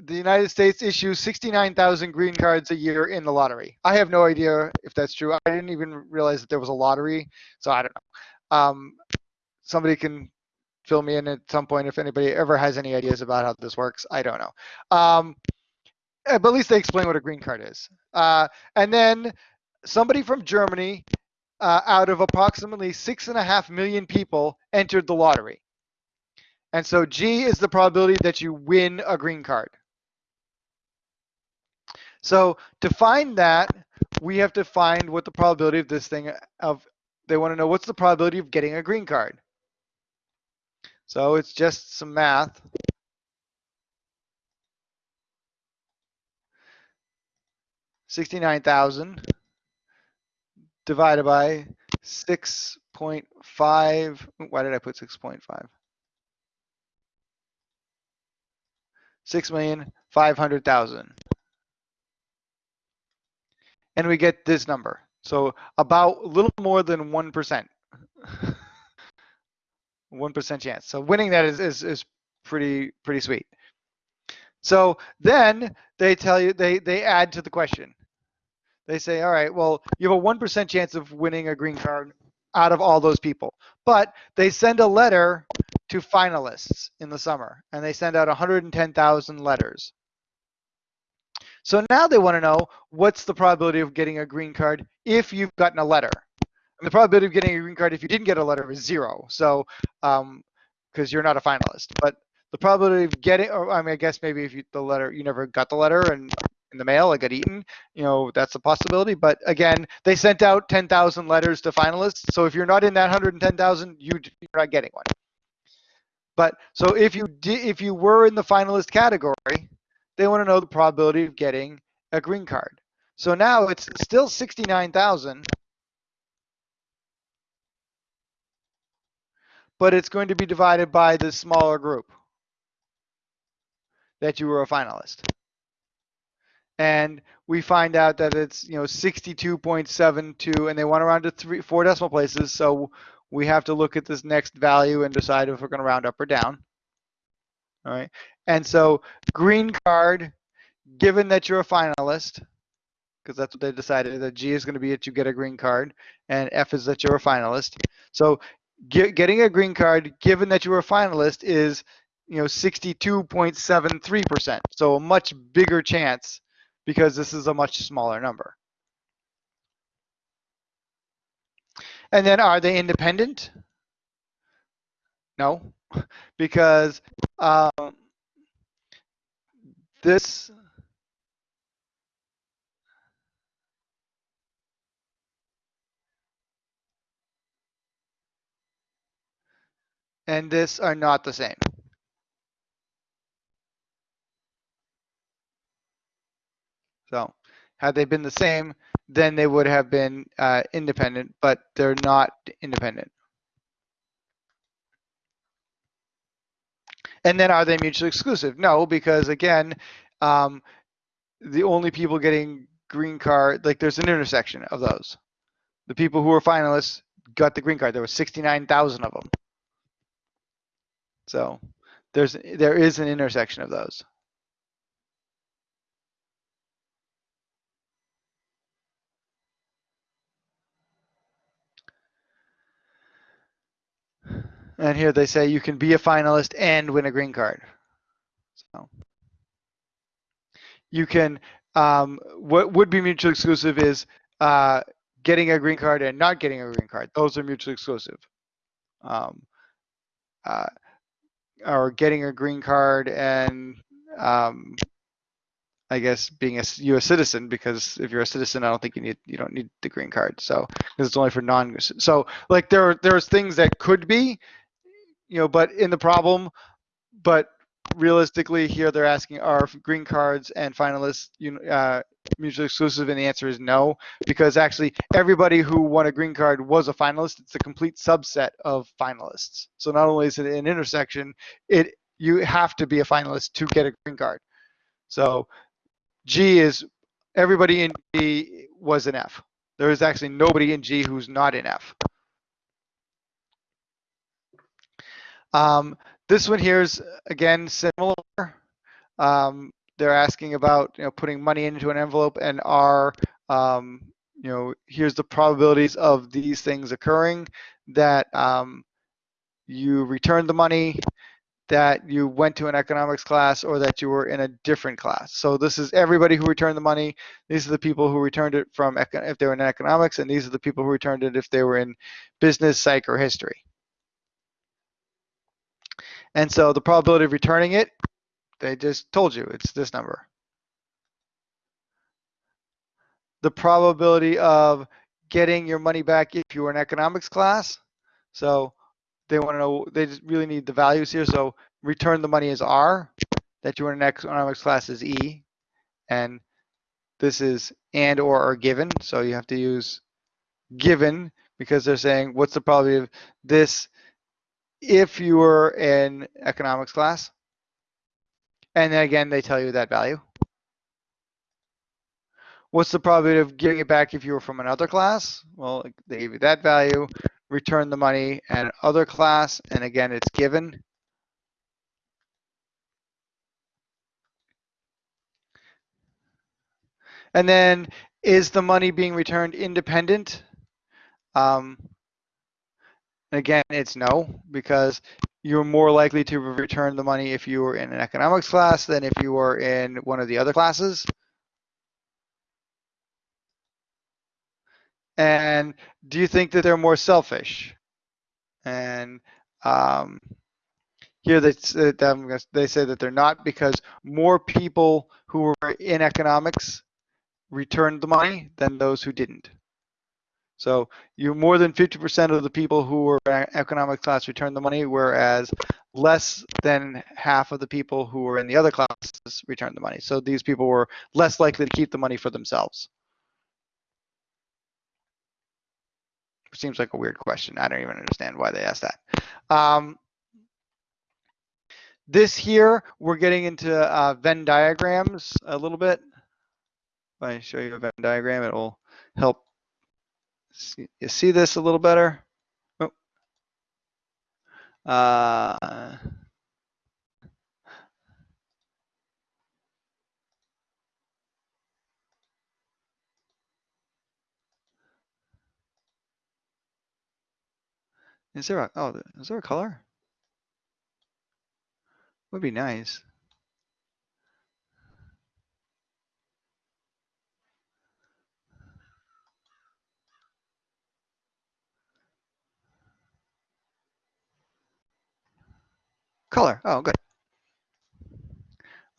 Speaker 1: the United States issues 69,000 green cards a year in the lottery. I have no idea if that's true. I didn't even realize that there was a lottery, so I don't know. Um, somebody can fill me in at some point if anybody ever has any ideas about how this works. I don't know. Um, uh, but at least they explain what a green card is. Uh, and then somebody from Germany, uh, out of approximately six and a half million people, entered the lottery. And so G is the probability that you win a green card. So to find that, we have to find what the probability of this thing of they want to know what's the probability of getting a green card. So it's just some math. Sixty-nine thousand divided by six point five. Why did I put six point five? Six million five hundred thousand. And we get this number. So about a little more than one percent. One percent chance. So winning that is, is is pretty pretty sweet. So then they tell you they they add to the question. They say, all right, well, you have a one percent chance of winning a green card out of all those people. But they send a letter to finalists in the summer, and they send out 110,000 letters. So now they want to know what's the probability of getting a green card if you've gotten a letter. And the probability of getting a green card if you didn't get a letter is zero. So, um, because you're not a finalist. But the probability of getting, or I mean, I guess maybe if you the letter, you never got the letter and in the mail, it got eaten, you know, that's a possibility. But again, they sent out 10,000 letters to finalists. So if you're not in that 110,000, you, you're not getting one. But so if you did, if you were in the finalist category, they want to know the probability of getting a green card. So now it's still 69,000, but it's going to be divided by the smaller group that you were a finalist. And we find out that it's, you know, 62.72 and they want to round to three, four decimal places. So we have to look at this next value and decide if we're going to round up or down. All right. And so green card, given that you're a finalist, because that's what they decided, that G is going to be that you get a green card, and F is that you're a finalist. So get, getting a green card, given that you're a finalist, is you know 62.73%. So a much bigger chance because this is a much smaller number. And then are they independent? No, because um, this and this are not the same. So had they been the same, then they would have been uh, independent, but they're not independent. And then are they mutually exclusive? No, because again, um, the only people getting green card, like there's an intersection of those. The people who were finalists got the green card. There were 69,000 of them. So there's there is an intersection of those. And here they say you can be a finalist and win a green card. So you can, um, what would be mutually exclusive is uh, getting a green card and not getting a green card. Those are mutually exclusive. Um, uh, or getting a green card and um, I guess being a U.S. citizen because if you're a citizen, I don't think you need you don't need the green card. So because it's only for non. So like there are, there's things that could be, you know, but in the problem, but realistically here they're asking are green cards and finalists uh, mutually exclusive? And the answer is no because actually everybody who won a green card was a finalist. It's a complete subset of finalists. So not only is it an intersection it you have to be a finalist to get a green card. So G is everybody in G was an F. There is actually nobody in G who's not in F. Um, this one here is again similar. Um, they're asking about you know putting money into an envelope and are um, you know here's the probabilities of these things occurring that um, you returned the money that you went to an economics class or that you were in a different class. So this is everybody who returned the money. These are the people who returned it from if they were in economics, and these are the people who returned it if they were in business, psych, or history. And so the probability of returning it, they just told you it's this number. The probability of getting your money back if you were in economics class. So they want to know, they just really need the values here. So return the money is R, that you were in economics class is E, and this is and or are given. So you have to use given because they're saying what's the probability of this if you were in economics class. And then again, they tell you that value. What's the probability of getting it back if you were from another class? Well, they give you that value, return the money and other class, and again, it's given. And then is the money being returned independent? Um, again, it's no, because you're more likely to return the money if you were in an economics class than if you were in one of the other classes. And do you think that they're more selfish? And um, here they, they say that they're not because more people who were in economics returned the money than those who didn't. So you more than 50% of the people who were economic class returned the money, whereas less than half of the people who were in the other classes returned the money. So these people were less likely to keep the money for themselves. Seems like a weird question. I don't even understand why they asked that. Um, this here, we're getting into uh, Venn diagrams a little bit. If I show you a Venn diagram, it will help see, you see this a little better. Oh. Uh, is there a, oh, is there a color? Would be nice. Color. Oh, good.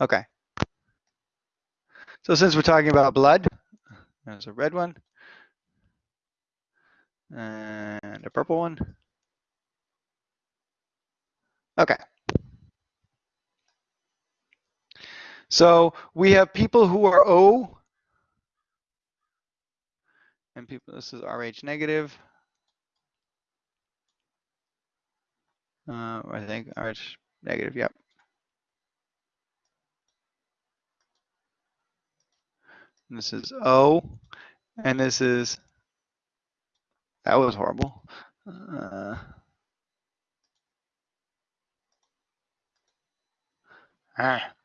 Speaker 1: Okay. So since we're talking about blood, there's a red one and a purple one. Okay. So we have people who are O and people, this is RH negative. Uh, I think RH negative, yep. And this is O, and this is, that was horrible. Uh, ah.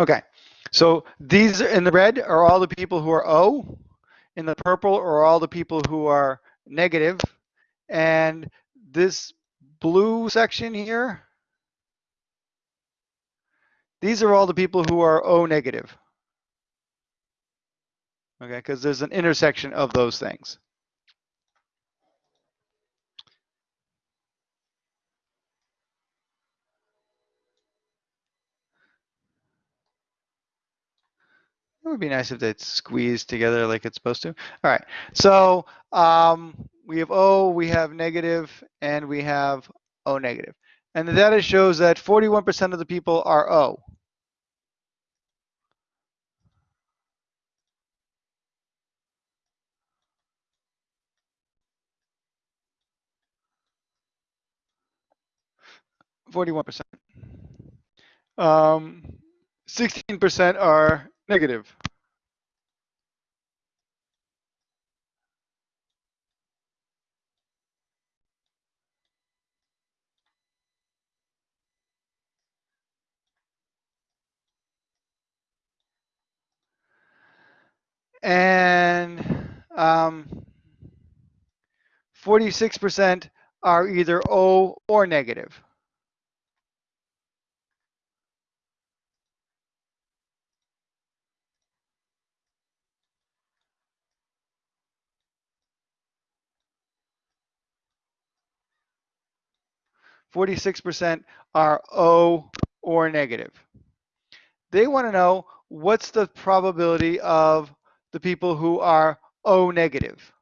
Speaker 1: Okay, so these in the red are all the people who are O. In the purple are all the people who are. And this blue section here, these are all the people who are O negative. Okay, because there's an intersection of those things. Would be nice if they'd squeeze together like it's supposed to. All right, so um, we have O, we have negative, and we have O negative. And the data shows that 41% of the people are O. Forty-one percent. Um, sixteen percent are Negative. And um, 46% are either O or negative. Forty-six percent are O or negative. They want to know what's the probability of the people who are O negative.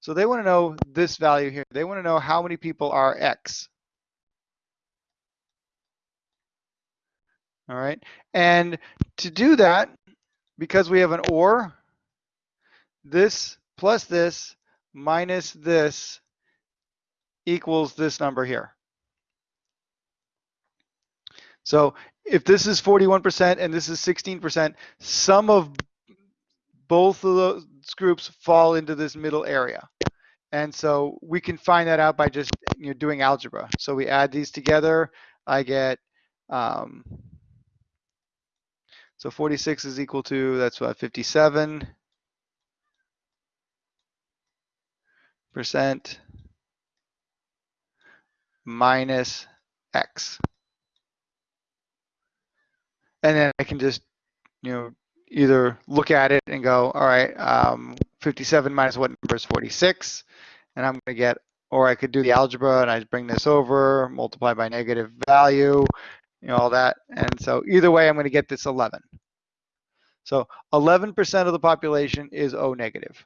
Speaker 1: So they want to know this value here. They want to know how many people are X. All right. And to do that, because we have an OR, this plus this minus this equals this number here. So if this is 41% and this is 16%, some of both of those groups fall into this middle area. And so we can find that out by just you know, doing algebra. So we add these together. I get, um, so 46 is equal to, that's what, 57 percent minus X. And then I can just, you know, either look at it and go, all right, um, 57 minus what number is 46? And I'm going to get, or I could do the algebra and I bring this over, multiply by negative value, you know, all that. And so either way, I'm going to get this 11. So 11% of the population is O negative.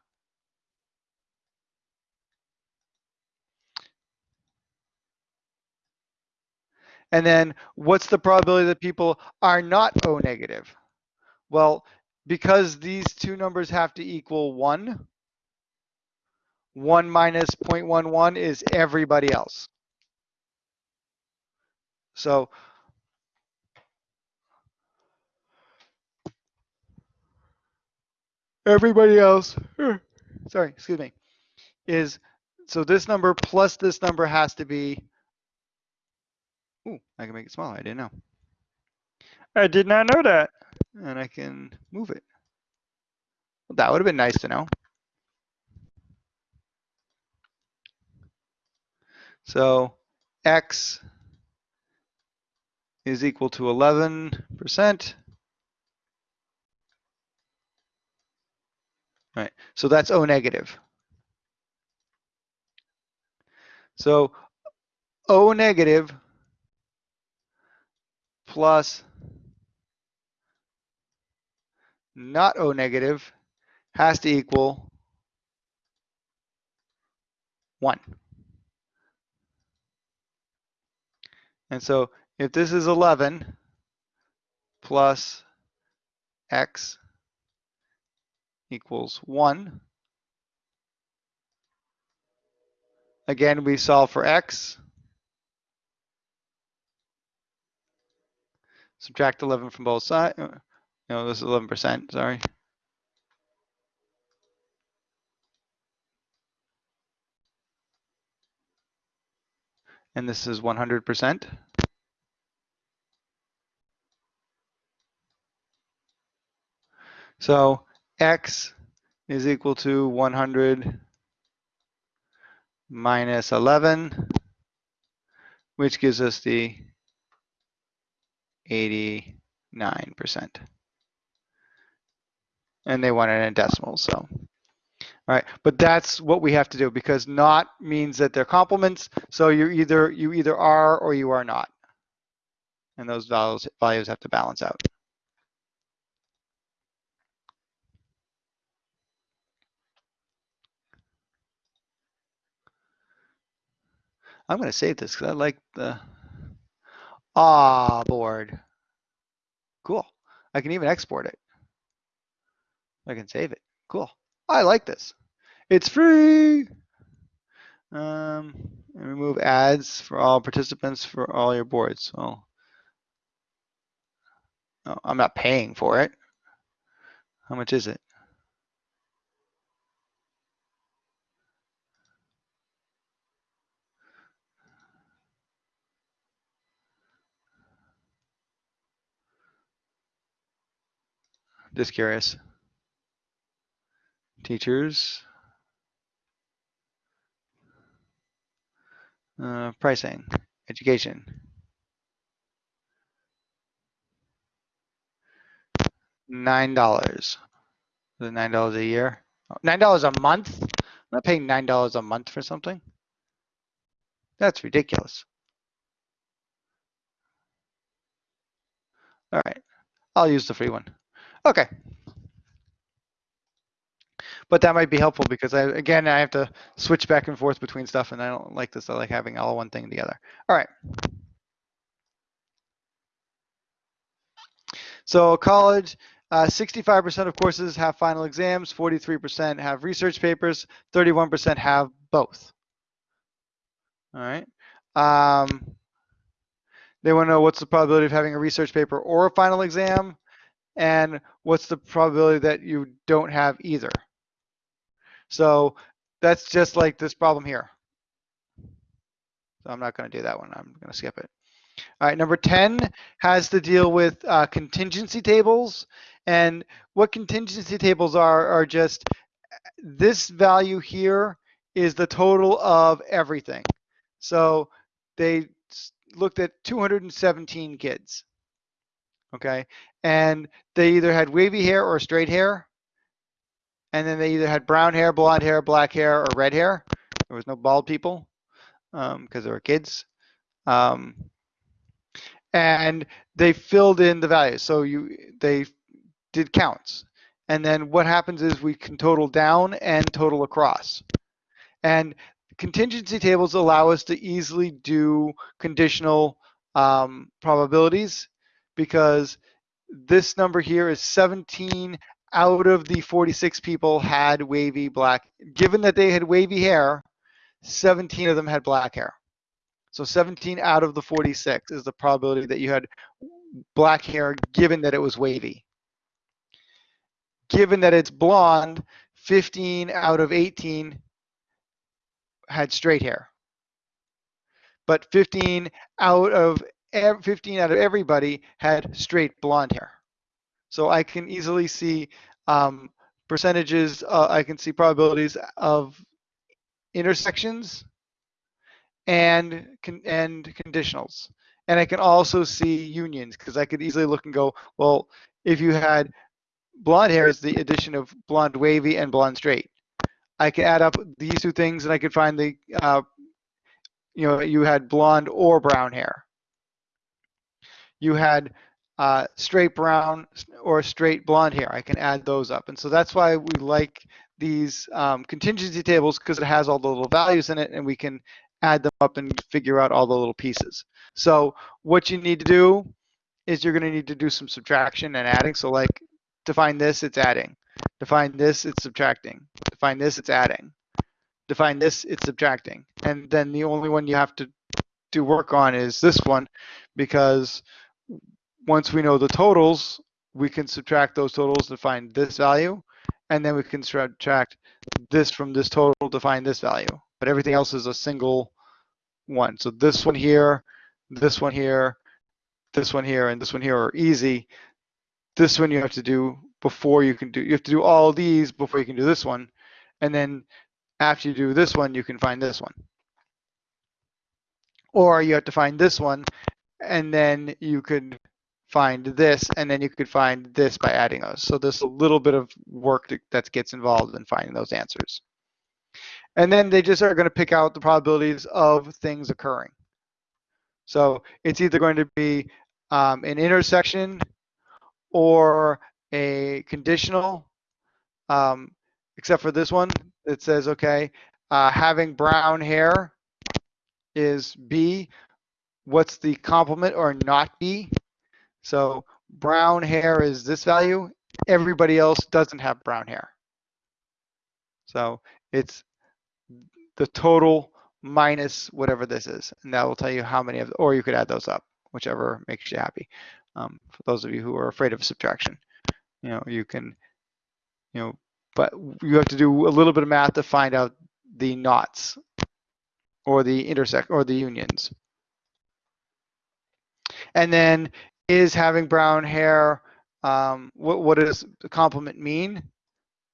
Speaker 1: And then what's the probability that people are not O negative? Well, because these two numbers have to equal 1, 1 minus 0.11 is everybody else. So everybody else, sorry, excuse me, is, so this number plus this number has to be, ooh, I can make it smaller, I didn't know. I did not know that. And I can move it. Well, that would have been nice to know. So X is equal to 11%. Right, so that's O negative. So O negative plus not O negative has to equal 1. And so if this is 11 plus x equals 1, again, we solve for x. Subtract 11 from both sides. Uh, no, this is 11%, sorry. And this is 100%. So x is equal to 100 minus 11, which gives us the 89%. And they want it in decimals, so. All right, but that's what we have to do because not means that they're complements. So you either you either are or you are not. And those values values have to balance out. I'm going to save this because I like the ah board. Cool. I can even export it. I can save it. Cool. I like this. It's free. Um, and remove ads for all participants for all your boards. So no, I'm not paying for it. How much is it? Just curious. teachers. Uh, pricing, education. Nine dollars. Nine dollars a year? Nine dollars a month? I'm not paying nine dollars a month for something. That's ridiculous. All right, I'll use the free one. Okay. But that might be helpful because I, again, I have to switch back and forth between stuff and I don't like this. I like having all one thing together. All right. So college, uh, 65% of courses have final exams, 43% have research papers, 31% have both. All right. Um, they want to know what's the probability of having a research paper or a final exam, and what's the probability that you don't have either. So that's just like this problem here. So I'm not going to do that one. I'm going to skip it. All right, number 10 has to deal with uh, contingency tables. And what contingency tables are, are just this value here is the total of everything. So they looked at 217 kids. Okay, and they either had wavy hair or straight hair. And then they either had brown hair, blonde hair, black hair, or red hair. There was no bald people because they were kids. Um, and they filled in the values. So you they did counts. And then what happens is we can total down and total across. And contingency tables allow us to easily do conditional um, probabilities because this number here is 17 out of the 46 people had wavy black. Given that they had wavy hair, 17 of them had black hair. So 17 out of the 46 is the probability that you had black hair given that it was wavy. Given that it's blonde, 15 out of 18 had straight hair. But 15 out of 15 out of everybody had straight blonde hair. So I can easily see um, percentages, uh, I can see probabilities of intersections and con- and conditionals. And I can also see unions because I could easily look and go, well, if you had blonde hair is the addition of blonde wavy and blonde straight. I can add up these two things and I could find the, uh, you know, you had blonde or brown hair. You had uh, straight brown or straight blonde hair. I can add those up. And so that's why we like these um, contingency tables because it has all the little values in it and we can add them up and figure out all the little pieces. So what you need to do is you're going to need to do some subtraction and adding. So like to find this, it's adding. To find this, it's subtracting. To find this, it's adding. To find this, it's subtracting. And then the only one you have to do work on is this one because once we know the totals, we can subtract those totals to find this value. And then we can subtract this from this total to find this value. But everything else is a single one. So this one here, this one here, this one here, and this one here are easy. This one you have to do before you can do, you have to do all these before you can do this one. And then after you do this one, you can find this one. Or you have to find this one, and then you could find this, and then you could find this by adding those. So there's a little bit of work that, that gets involved in finding those answers. And then they just are going to pick out the probabilities of things occurring. So it's either going to be um, an intersection or a conditional, um, except for this one that says, okay, uh, having brown hair is B. What's the complement or not B? So brown hair is this value. Everybody else doesn't have brown hair. So it's the total minus whatever this is. And that will tell you how many of, or you could add those up, whichever makes you happy. Um, for those of you who are afraid of subtraction, you know, you can, you know, but you have to do a little bit of math to find out the knots or the intersect or the unions. And then is having brown hair, um, what, what does the complement mean?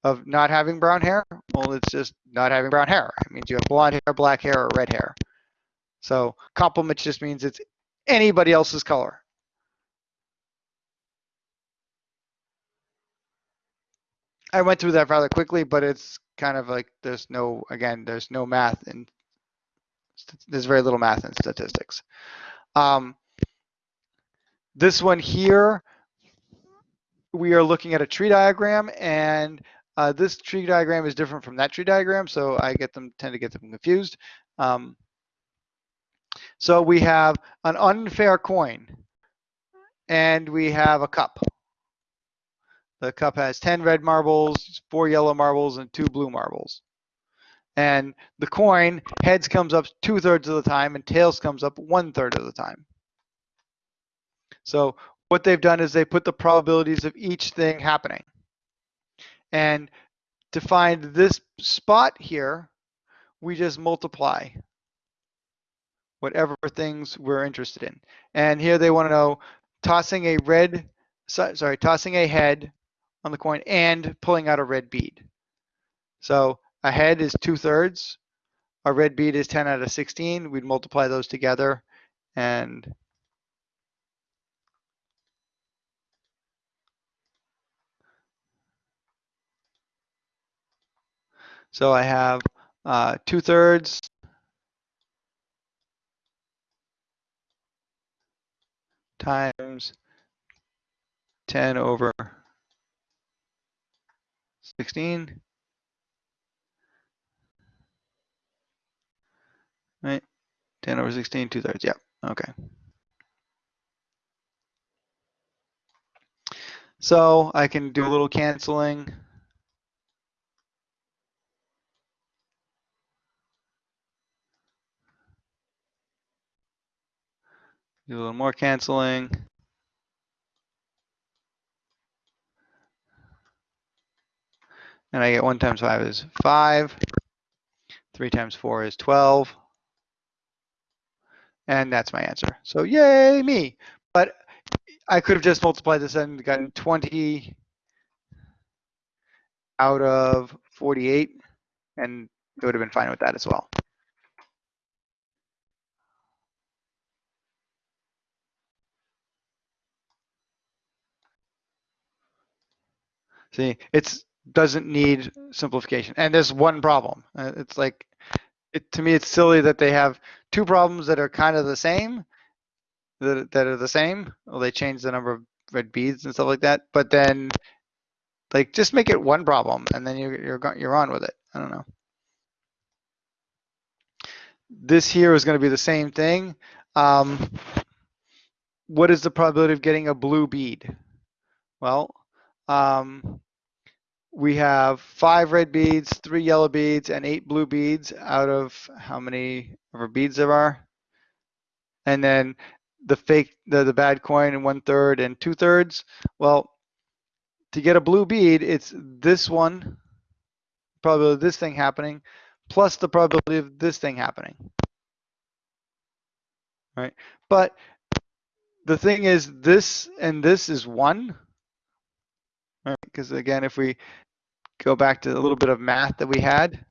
Speaker 1: of not having brown hair? Well, it's just not having brown hair. It means you have blonde hair, black hair, or red hair. So complement just means it's anybody else's color. I went through that rather quickly, but it's kind of like there's no, again, there's no math and there's very little math in statistics. Um, this one here, we are looking at a tree diagram and uh, this tree diagram is different from that tree diagram, so I get them tend to get them confused. Um, so we have an unfair coin and we have a cup. The cup has 10 red marbles, four yellow marbles, and two blue marbles. And the coin, heads comes up two thirds of the time and tails comes up one third of the time. So what they've done is they put the probabilities of each thing happening. And to find this spot here, we just multiply whatever things we're interested in. And here they want to know tossing a red, sorry, tossing a head on the coin and pulling out a red bead. So a head is two thirds, a red bead is 10 out of 16. We'd multiply those together and so I have uh, two thirds times 10 over 16. Right, 10 over 16, two thirds, yep, okay. So I can do a little canceling. Do a little more canceling. And I get 1 times 5 is 5. 3 times 4 is 12. And that's my answer. So yay me. But I could have just multiplied this and gotten 20 out of 48. And it would have been fine with that as well. See, it's doesn't need simplification. And there's one problem. Uh, It's like, it, to me, it's silly that they have two problems that are kind of the same, that, that are the same. Well, they change the number of red beads and stuff like that. But then, like, just make it one problem, and then you're you're you're on with it. I don't know. This here is going to be the same thing. Um, what is the probability of getting a blue bead? Well, um, we have five red beads, three yellow beads, and eight blue beads out of how many our beads there are. And then the fake, the, the bad coin in one third and two thirds. Well, to get a blue bead, it's this one, probability of this thing happening, plus the probability of this thing happening. Right? But the thing is, this and this is one. Right? Because again, if we go back to a little bit of math that we had.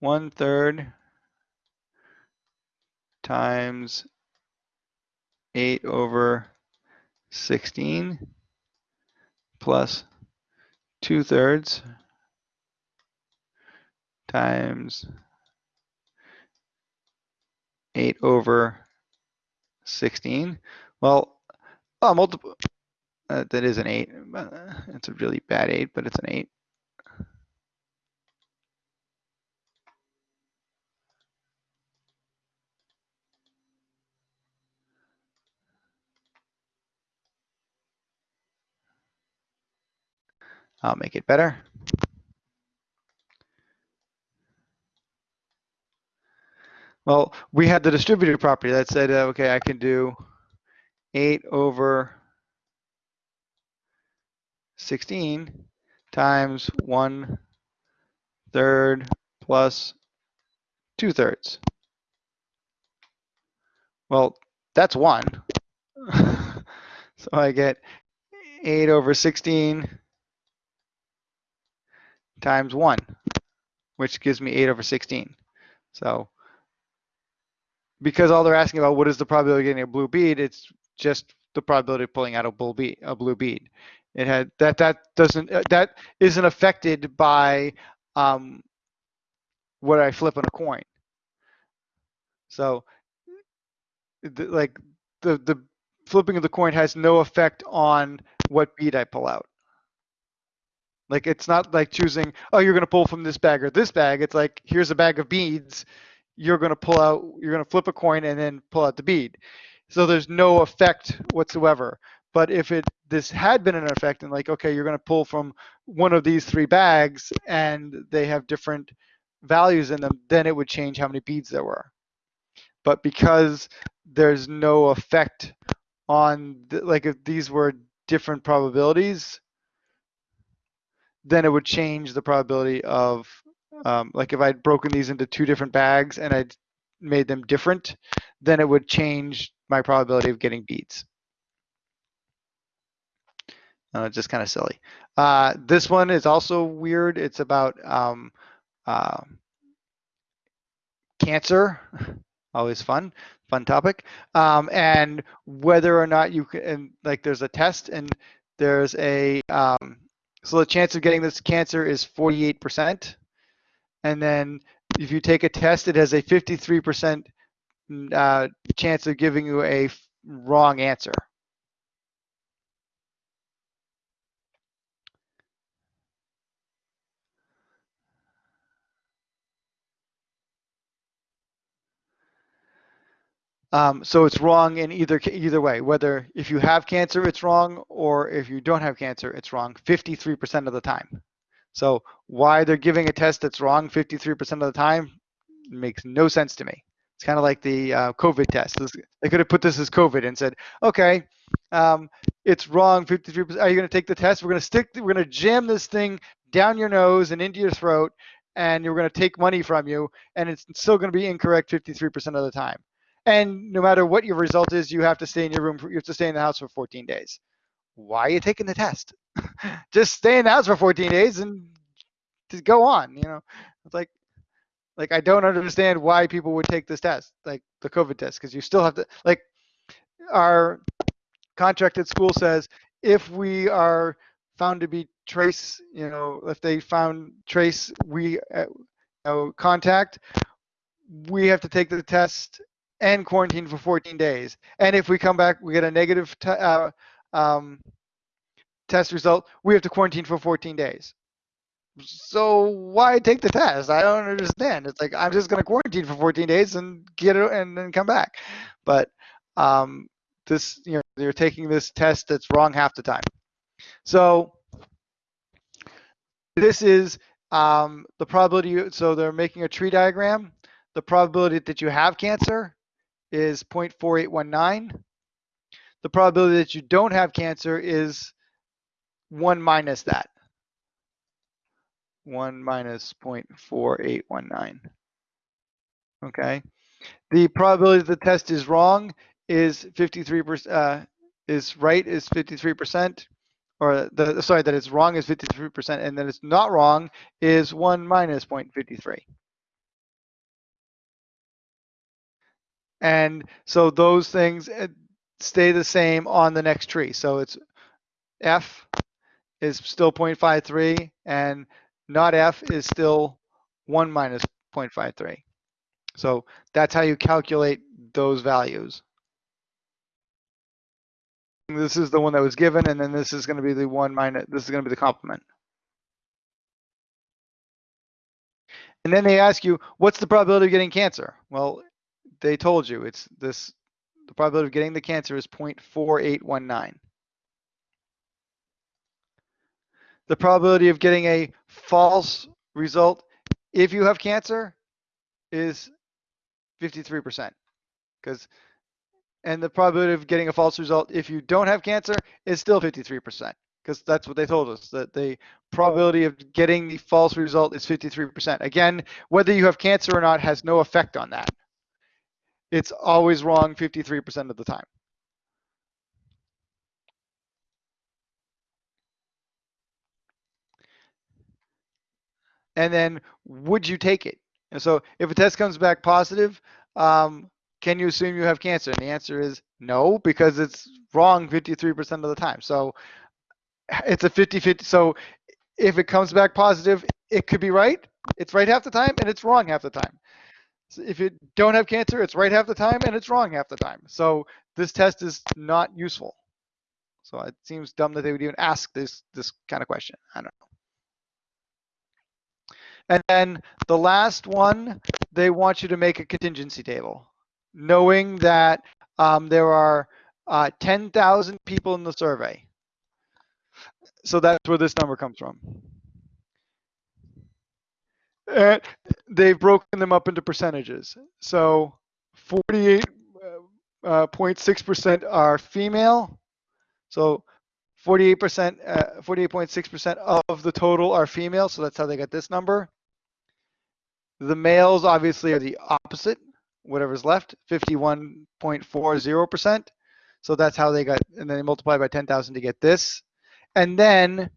Speaker 1: One third times eight over 16 plus two thirds times eight over 16. Well, oh, multiple. Uh, that is an eight. Uh, It's a really bad eight, but it's an eight. I'll make it better. Well, we had the distributed property that said, uh, okay, I can do 8 over 16 times 1 third plus 2 thirds. Well, that's 1. So I get 8 over 16 times 1, which gives me 8 over 16. So because all they're asking about what is the probability of getting a blue bead, it's just the probability of pulling out a blue bead. A blue bead. It had that that doesn't uh, that isn't affected by um, what I flip on a coin. So like the the flipping of the coin has no effect on what bead I pull out. Like it's not like choosing, oh, you're gonna pull from this bag or this bag. It's like here's a bag of beads. You're gonna pull out, you're gonna flip a coin and then pull out the bead. So there's no effect whatsoever. But if it this had been an effect and like, okay, you're gonna pull from one of these three bags and they have different values in them, then it would change how many beads there were. But because there's no effect on the, like if these were different probabilities, then it would change the probability of um, like if I'd broken these into two different bags and I'd made them different, then it would change my probability of getting beads. Uh, just kind of silly. Uh, this one is also weird. It's about um, uh, cancer. Always fun, fun topic. Um, and whether or not you can, and like there's a test and there's a, um, so the chance of getting this cancer is 48%. And then if you take a test, it has a 53% uh, chance of giving you a wrong answer. Um, so it's wrong in either either way. Whether if you have cancer, it's wrong, or if you don't have cancer, it's wrong 53% of the time. So why they're giving a test that's wrong 53% of the time makes no sense to me. It's kind of like the uh, COVID test. They could have put this as COVID and said, okay, um, it's wrong 53%. Are you going to take the test? We're going to stick, we're going to jam this thing down your nose and into your throat, and you're going to take money from you, and it's still going to be incorrect 53% of the time. And no matter what your result is, you have to stay in your room. For, you have to stay in the house for 14 days. Why are you taking the test? Just stay in the house for 14 days and just go on. You know, it's like, like I don't understand why people would take this test, like the COVID test, because you still have to. Like, our contract at school says if we are found to be trace, you know, if they found trace we uh, you know, contact, we have to take the test and quarantine for 14 days. And if we come back, we get a negative uh, um, test result, we have to quarantine for 14 days. So why take the test? I don't understand. It's like I'm just going to quarantine for 14 days and get it and then come back. But um, this, you know, you're taking this test that's wrong half the time. So this is um, the probability. So they're making a tree diagram. The probability that you have cancer is 0.4819. The probability that you don't have cancer is 1 minus that. 1 minus 0.4819. Okay. The probability the test is wrong is 53%, uh, is right is 53%, or the, sorry, that it's wrong is 53%, and that it's not wrong is 1 minus 0.53. And so those things uh, stay the same on the next tree. So it's F is still 0.53 and not F is still 1 minus 0.53. So that's how you calculate those values. This is the one that was given, and then this is going to be the one minus, this is going to be the complement. And then they ask you, what's the probability of getting cancer? Well, they told you it's this, the probability of getting the cancer is 0.4819. The probability of getting a false result if you have cancer is 53%. Because and the probability of getting a false result if you don't have cancer is still 53% because that's what they told us that the probability of getting the false result is 53%. Again, whether you have cancer or not has no effect on that. It's always wrong 53% of the time. And then would you take it? And so if a test comes back positive, um, can you assume you have cancer? And the answer is no, because it's wrong 53% of the time. So it's a 50-50. So if it comes back positive, it could be right. It's right half the time and it's wrong half the time. So if you don't have cancer, it's right half the time and it's wrong half the time. So this test is not useful. So it seems dumb that they would even ask this this kind of question. I don't know. And then the last one, they want you to make a contingency table, knowing that um, there are uh, 10,000 people in the survey. So that's where this number comes from. And they've broken them up into percentages. So 48.6% are female. So 48%, uh, 48.6% of the total are female. So that's how they got this number. The males obviously are the opposite, whatever's left, 51.40%. So that's how they got, and then they multiply by 10,000 to get this. And then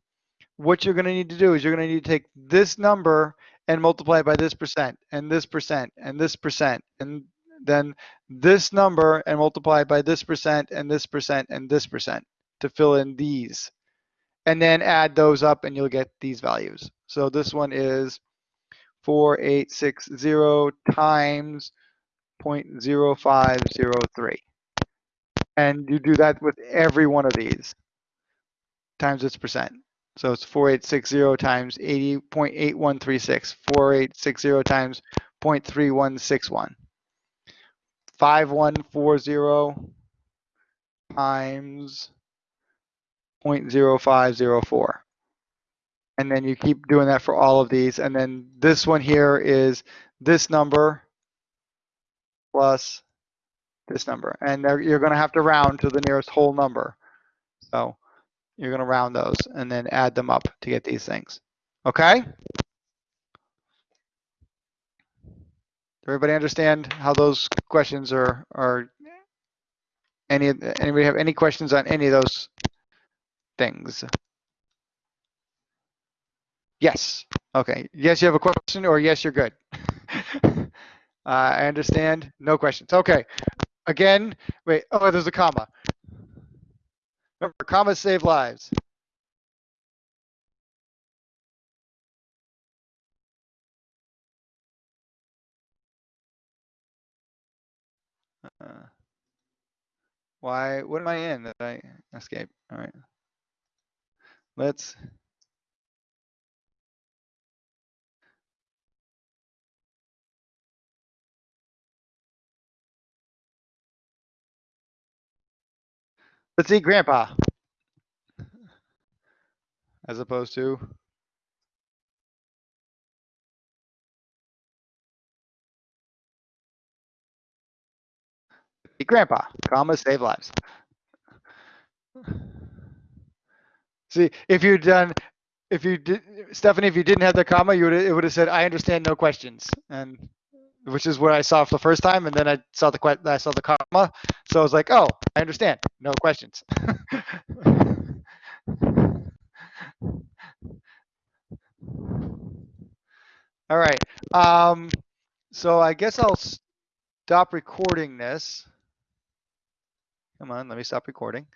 Speaker 1: what you're going to need to do is you're going to need to take this number and multiply it by this percent and this percent and this percent and then this number and multiply by this percent and this percent and this percent to fill in these. And then add those up and you'll get these values. So this one is 4860 times 0.0503. And you do that with every one of these times its percent. So it's 4860 times 80.8136, 4860 times 0.3161. 5140 times 0.0504. And then you keep doing that for all of these. And then this one here is this number plus this number. And you're going to have to round to the nearest whole number. So you're going to round those and then add them up to get these things. Okay? Everybody understand how those questions are, are any, anybody have any questions on any of those things? Yes. Okay. Yes, you have a question or yes, you're good. uh, I understand. No questions. Okay. Again, wait. Oh, there's a comma. Remember, commas save lives. Uh, why, what am I in that I escape? All right. Let's. Let's see grandpa. As opposed to. eat Grandpa, comma, save lives. See, if you'd done, if you did, Stephanie, if you didn't have the comma, you would it would have said, "I understand, no questions," and which is what I saw for the first time, and then I saw the I saw the comma, so I was like, "Oh, I understand, no questions." All right. Um, so I guess I'll stop recording this. Come on, let me stop recording.